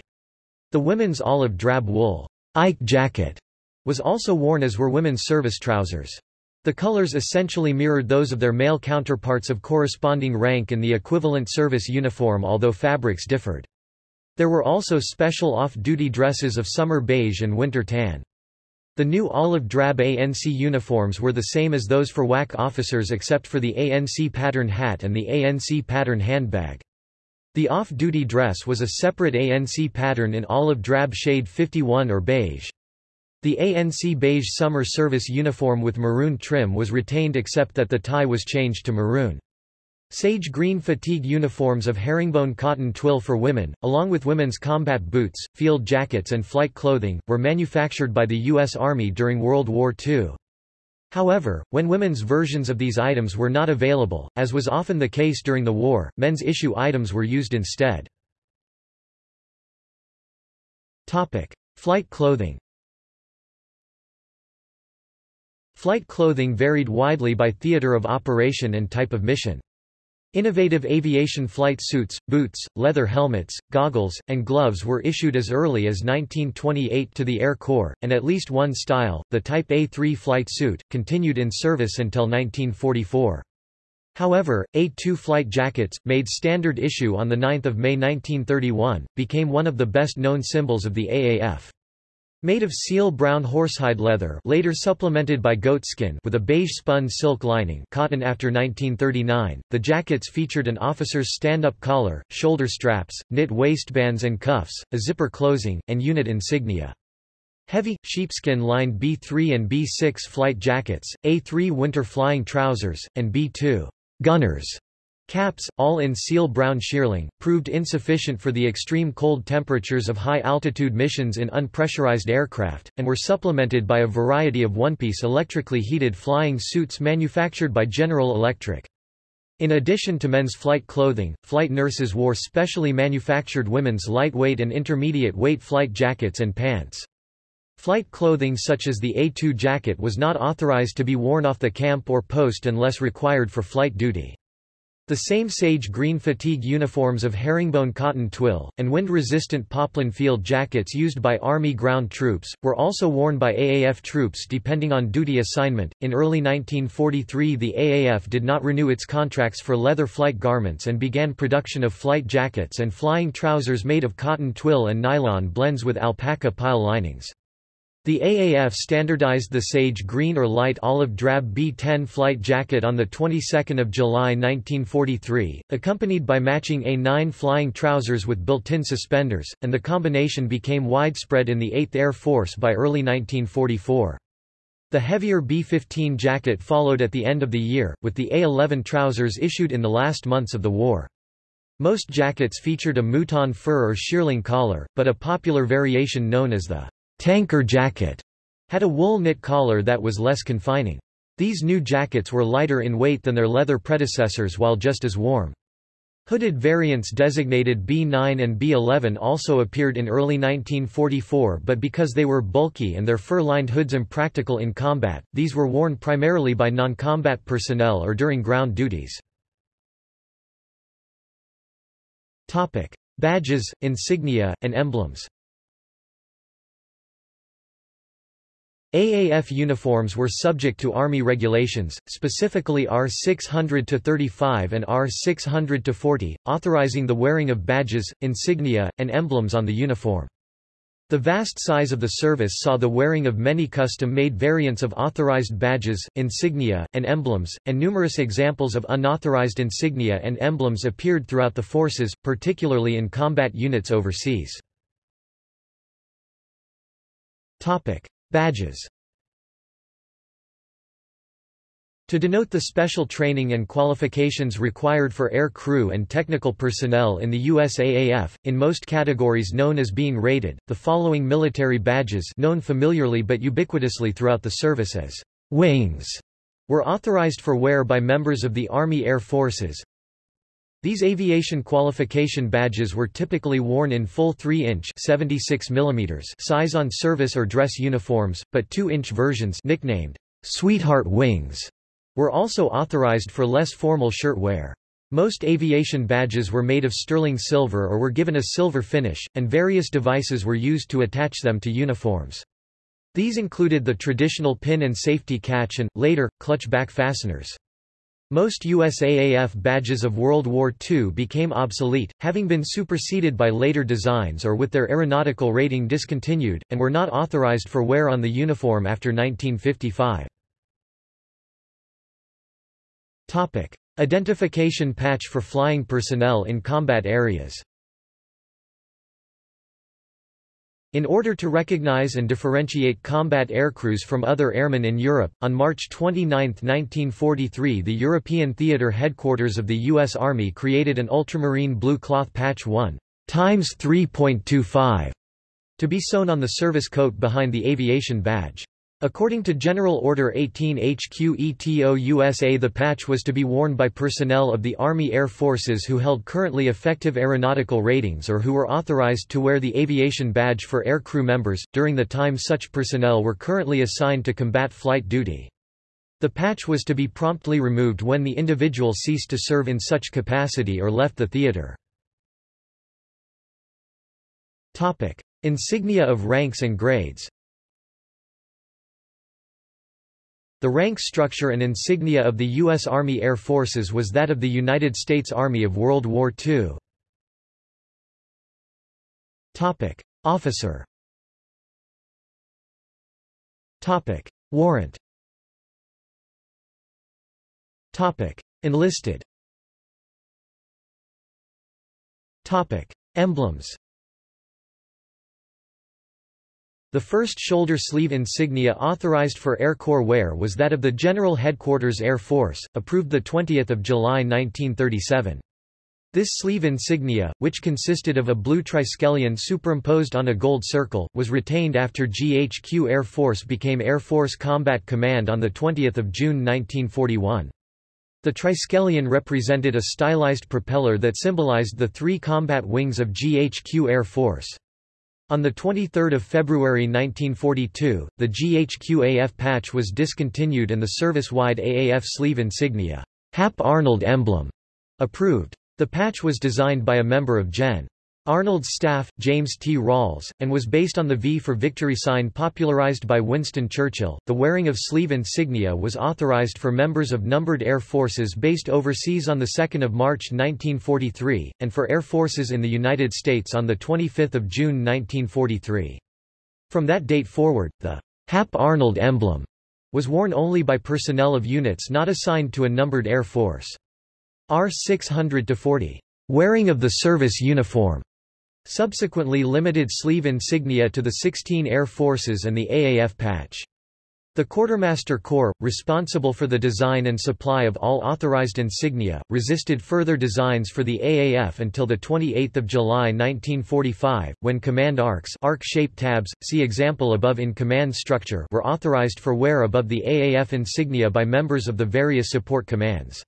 The women's olive drab wool Ike jacket was also worn as were women's service trousers. The colors essentially mirrored those of their male counterparts of corresponding rank in the equivalent service uniform although fabrics differed. There were also special off-duty dresses of summer beige and winter tan. The new olive drab ANC uniforms were the same as those for WAC officers except for the ANC pattern hat and the ANC pattern handbag. The off-duty dress was a separate ANC pattern in olive drab shade 51 or beige. The ANC beige summer service uniform with maroon trim was retained except that the tie was changed to maroon. Sage green fatigue uniforms of herringbone cotton twill for women, along with women's combat boots, field jackets and flight clothing, were manufactured by the U.S. Army during World War II. However, when women's versions of these items were not available, as was often the case during the war, men's issue items were used instead. Topic. Flight clothing Flight clothing varied widely by theater of operation and type of mission. Innovative aviation flight suits, boots, leather helmets, goggles, and gloves were issued as early as 1928 to the Air Corps, and at least one style, the Type A-3 flight suit, continued in service until 1944. However, A-2 flight jackets, made standard issue on 9 May 1931, became one of the best-known symbols of the AAF. Made of seal brown horsehide leather later supplemented by goatskin with a beige spun silk lining cotton after 1939, the jackets featured an officer's stand-up collar, shoulder straps, knit waistbands and cuffs, a zipper closing, and unit insignia. Heavy, sheepskin-lined B-3 and B-6 flight jackets, A-3 winter flying trousers, and B-2 gunners Caps, all in seal brown shearling, proved insufficient for the extreme cold temperatures of high-altitude missions in unpressurized aircraft, and were supplemented by a variety of one-piece electrically heated flying suits manufactured by General Electric. In addition to men's flight clothing, flight nurses wore specially manufactured women's lightweight and intermediate weight flight jackets and pants. Flight clothing such as the A-2 jacket was not authorized to be worn off the camp or post unless required for flight duty. The same sage green fatigue uniforms of herringbone cotton twill, and wind-resistant poplin field jackets used by Army ground troops, were also worn by AAF troops depending on duty assignment. In early 1943 the AAF did not renew its contracts for leather flight garments and began production of flight jackets and flying trousers made of cotton twill and nylon blends with alpaca pile linings. The AAF standardized the sage green or light olive drab B-10 flight jacket on the 22nd of July 1943, accompanied by matching A-9 flying trousers with built-in suspenders, and the combination became widespread in the 8th Air Force by early 1944. The heavier B-15 jacket followed at the end of the year, with the A-11 trousers issued in the last months of the war. Most jackets featured a mouton fur or shearling collar, but a popular variation known as the tanker jacket had a wool knit collar that was less confining. These new jackets were lighter in weight than their leather predecessors while just as warm. Hooded variants designated B9 and B11 also appeared in early 1944 but because they were bulky and their fur-lined hoods impractical in combat, these were worn primarily by non-combat personnel or during ground duties. Badges, insignia, and emblems AAF uniforms were subject to Army regulations, specifically R 600-35 and R 600-40, authorizing the wearing of badges, insignia, and emblems on the uniform. The vast size of the service saw the wearing of many custom-made variants of authorized badges, insignia, and emblems, and numerous examples of unauthorized insignia and emblems appeared throughout the forces, particularly in combat units overseas. Badges. To denote the special training and qualifications required for air crew and technical personnel in the USAAF, in most categories known as being rated, the following military badges known familiarly but ubiquitously throughout the service as wings were authorized for wear by members of the Army Air Forces, these aviation qualification badges were typically worn in full 3-inch size on service or dress uniforms, but 2-inch versions nicknamed Sweetheart Wings were also authorized for less formal shirt wear. Most aviation badges were made of sterling silver or were given a silver finish, and various devices were used to attach them to uniforms. These included the traditional pin and safety catch and, later, clutch back fasteners. Most USAAF badges of World War II became obsolete, having been superseded by later designs or with their aeronautical rating discontinued, and were not authorized for wear on the uniform after 1955. Topic. Identification patch for flying personnel in combat areas In order to recognize and differentiate combat aircrews from other airmen in Europe, on March 29, 1943 the European Theatre headquarters of the U.S. Army created an ultramarine blue cloth patch 1 times 3.25 to be sewn on the service coat behind the aviation badge. According to General Order 18 HQETO USA the patch was to be worn by personnel of the Army Air Forces who held currently effective aeronautical ratings or who were authorized to wear the aviation badge for air crew members, during the time such personnel were currently assigned to combat flight duty. The patch was to be promptly removed when the individual ceased to serve in such capacity or left the theater. Insignia of ranks and grades The rank structure and insignia of the U.S. Army Air Forces was that of the United States Army of World War II. Topic. Officer Topic. Warrant Topic. Enlisted Topic. Emblems The first shoulder sleeve insignia authorized for Air Corps wear was that of the General Headquarters Air Force, approved 20 July 1937. This sleeve insignia, which consisted of a blue triskelion superimposed on a gold circle, was retained after GHQ Air Force became Air Force Combat Command on 20 June 1941. The triskelion represented a stylized propeller that symbolized the three combat wings of GHQ Air Force. On 23 February 1942, the GHQ-AF patch was discontinued and the service-wide AAF sleeve insignia, Hap Arnold emblem, Approved. The patch was designed by a member of Gen. Arnold's staff, James T. Rawls, and was based on the V for Victory sign popularized by Winston Churchill. The wearing of sleeve insignia was authorized for members of numbered air forces based overseas on 2 March 1943, and for air forces in the United States on the 25 June 1943. From that date forward, the Hap Arnold emblem was worn only by personnel of units not assigned to a numbered air force. R 600-40. Wearing of the service uniform subsequently limited sleeve insignia to the 16 Air Forces and the AAF patch. The Quartermaster Corps, responsible for the design and supply of all authorized insignia, resisted further designs for the AAF until 28 July 1945, when command arcs arc-shaped tabs, see example above in command structure were authorized for wear above the AAF insignia by members of the various support commands.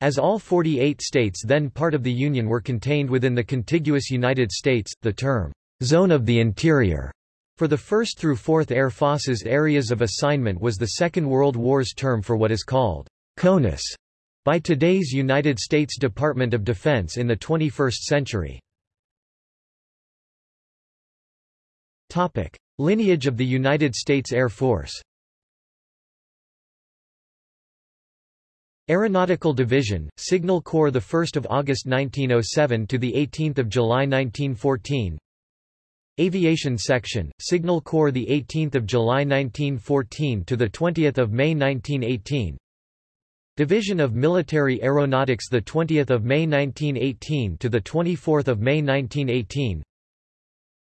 As all 48 states then part of the Union were contained within the contiguous United States, the term, Zone of the Interior, for the 1st through 4th Air Forces areas of assignment was the Second World War's term for what is called CONUS by today's United States Department of Defense in the 21st century. Topic. Lineage of the United States Air Force Aeronautical Division, Signal Corps the 1st of August 1907 to the 18th of July 1914. Aviation Section, Signal Corps the 18th of July 1914 to the 20th of May 1918. Division of Military Aeronautics the 20th of May 1918 to the 24th of May 1918.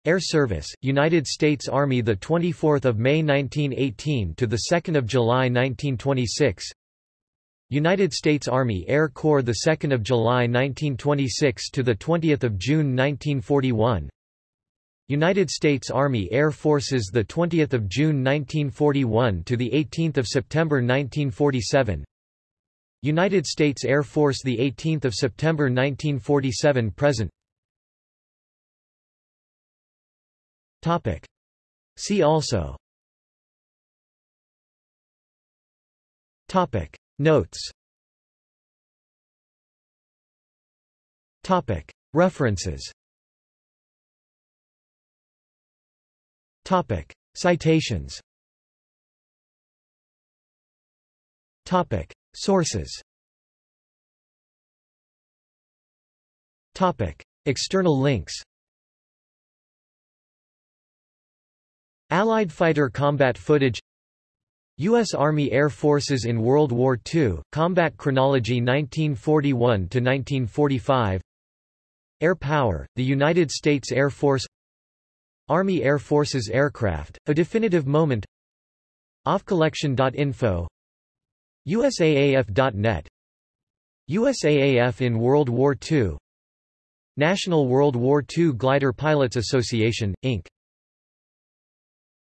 Air Service, United States Army the 24th of May 1918 to the 2nd of July 1926. United States Army Air Corps the 2nd of July 1926 to the 20th of June 1941 United States Army Air Forces the 20th of June 1941 to the 18th of September 1947 United States Air Force the 18th of September 1947 present. Topic. See also. Topic Notes. References. Citations. Sources. Topic. External links. Allied fighter combat footage U.S. Army Air Forces in World War II, Combat Chronology 1941–1945 Air Power, the United States Air Force. Army Air Forces Aircraft, A Definitive Moment. Offcollection.info USAAF.net USAAF in World War II National World War II Glider Pilots Association, Inc.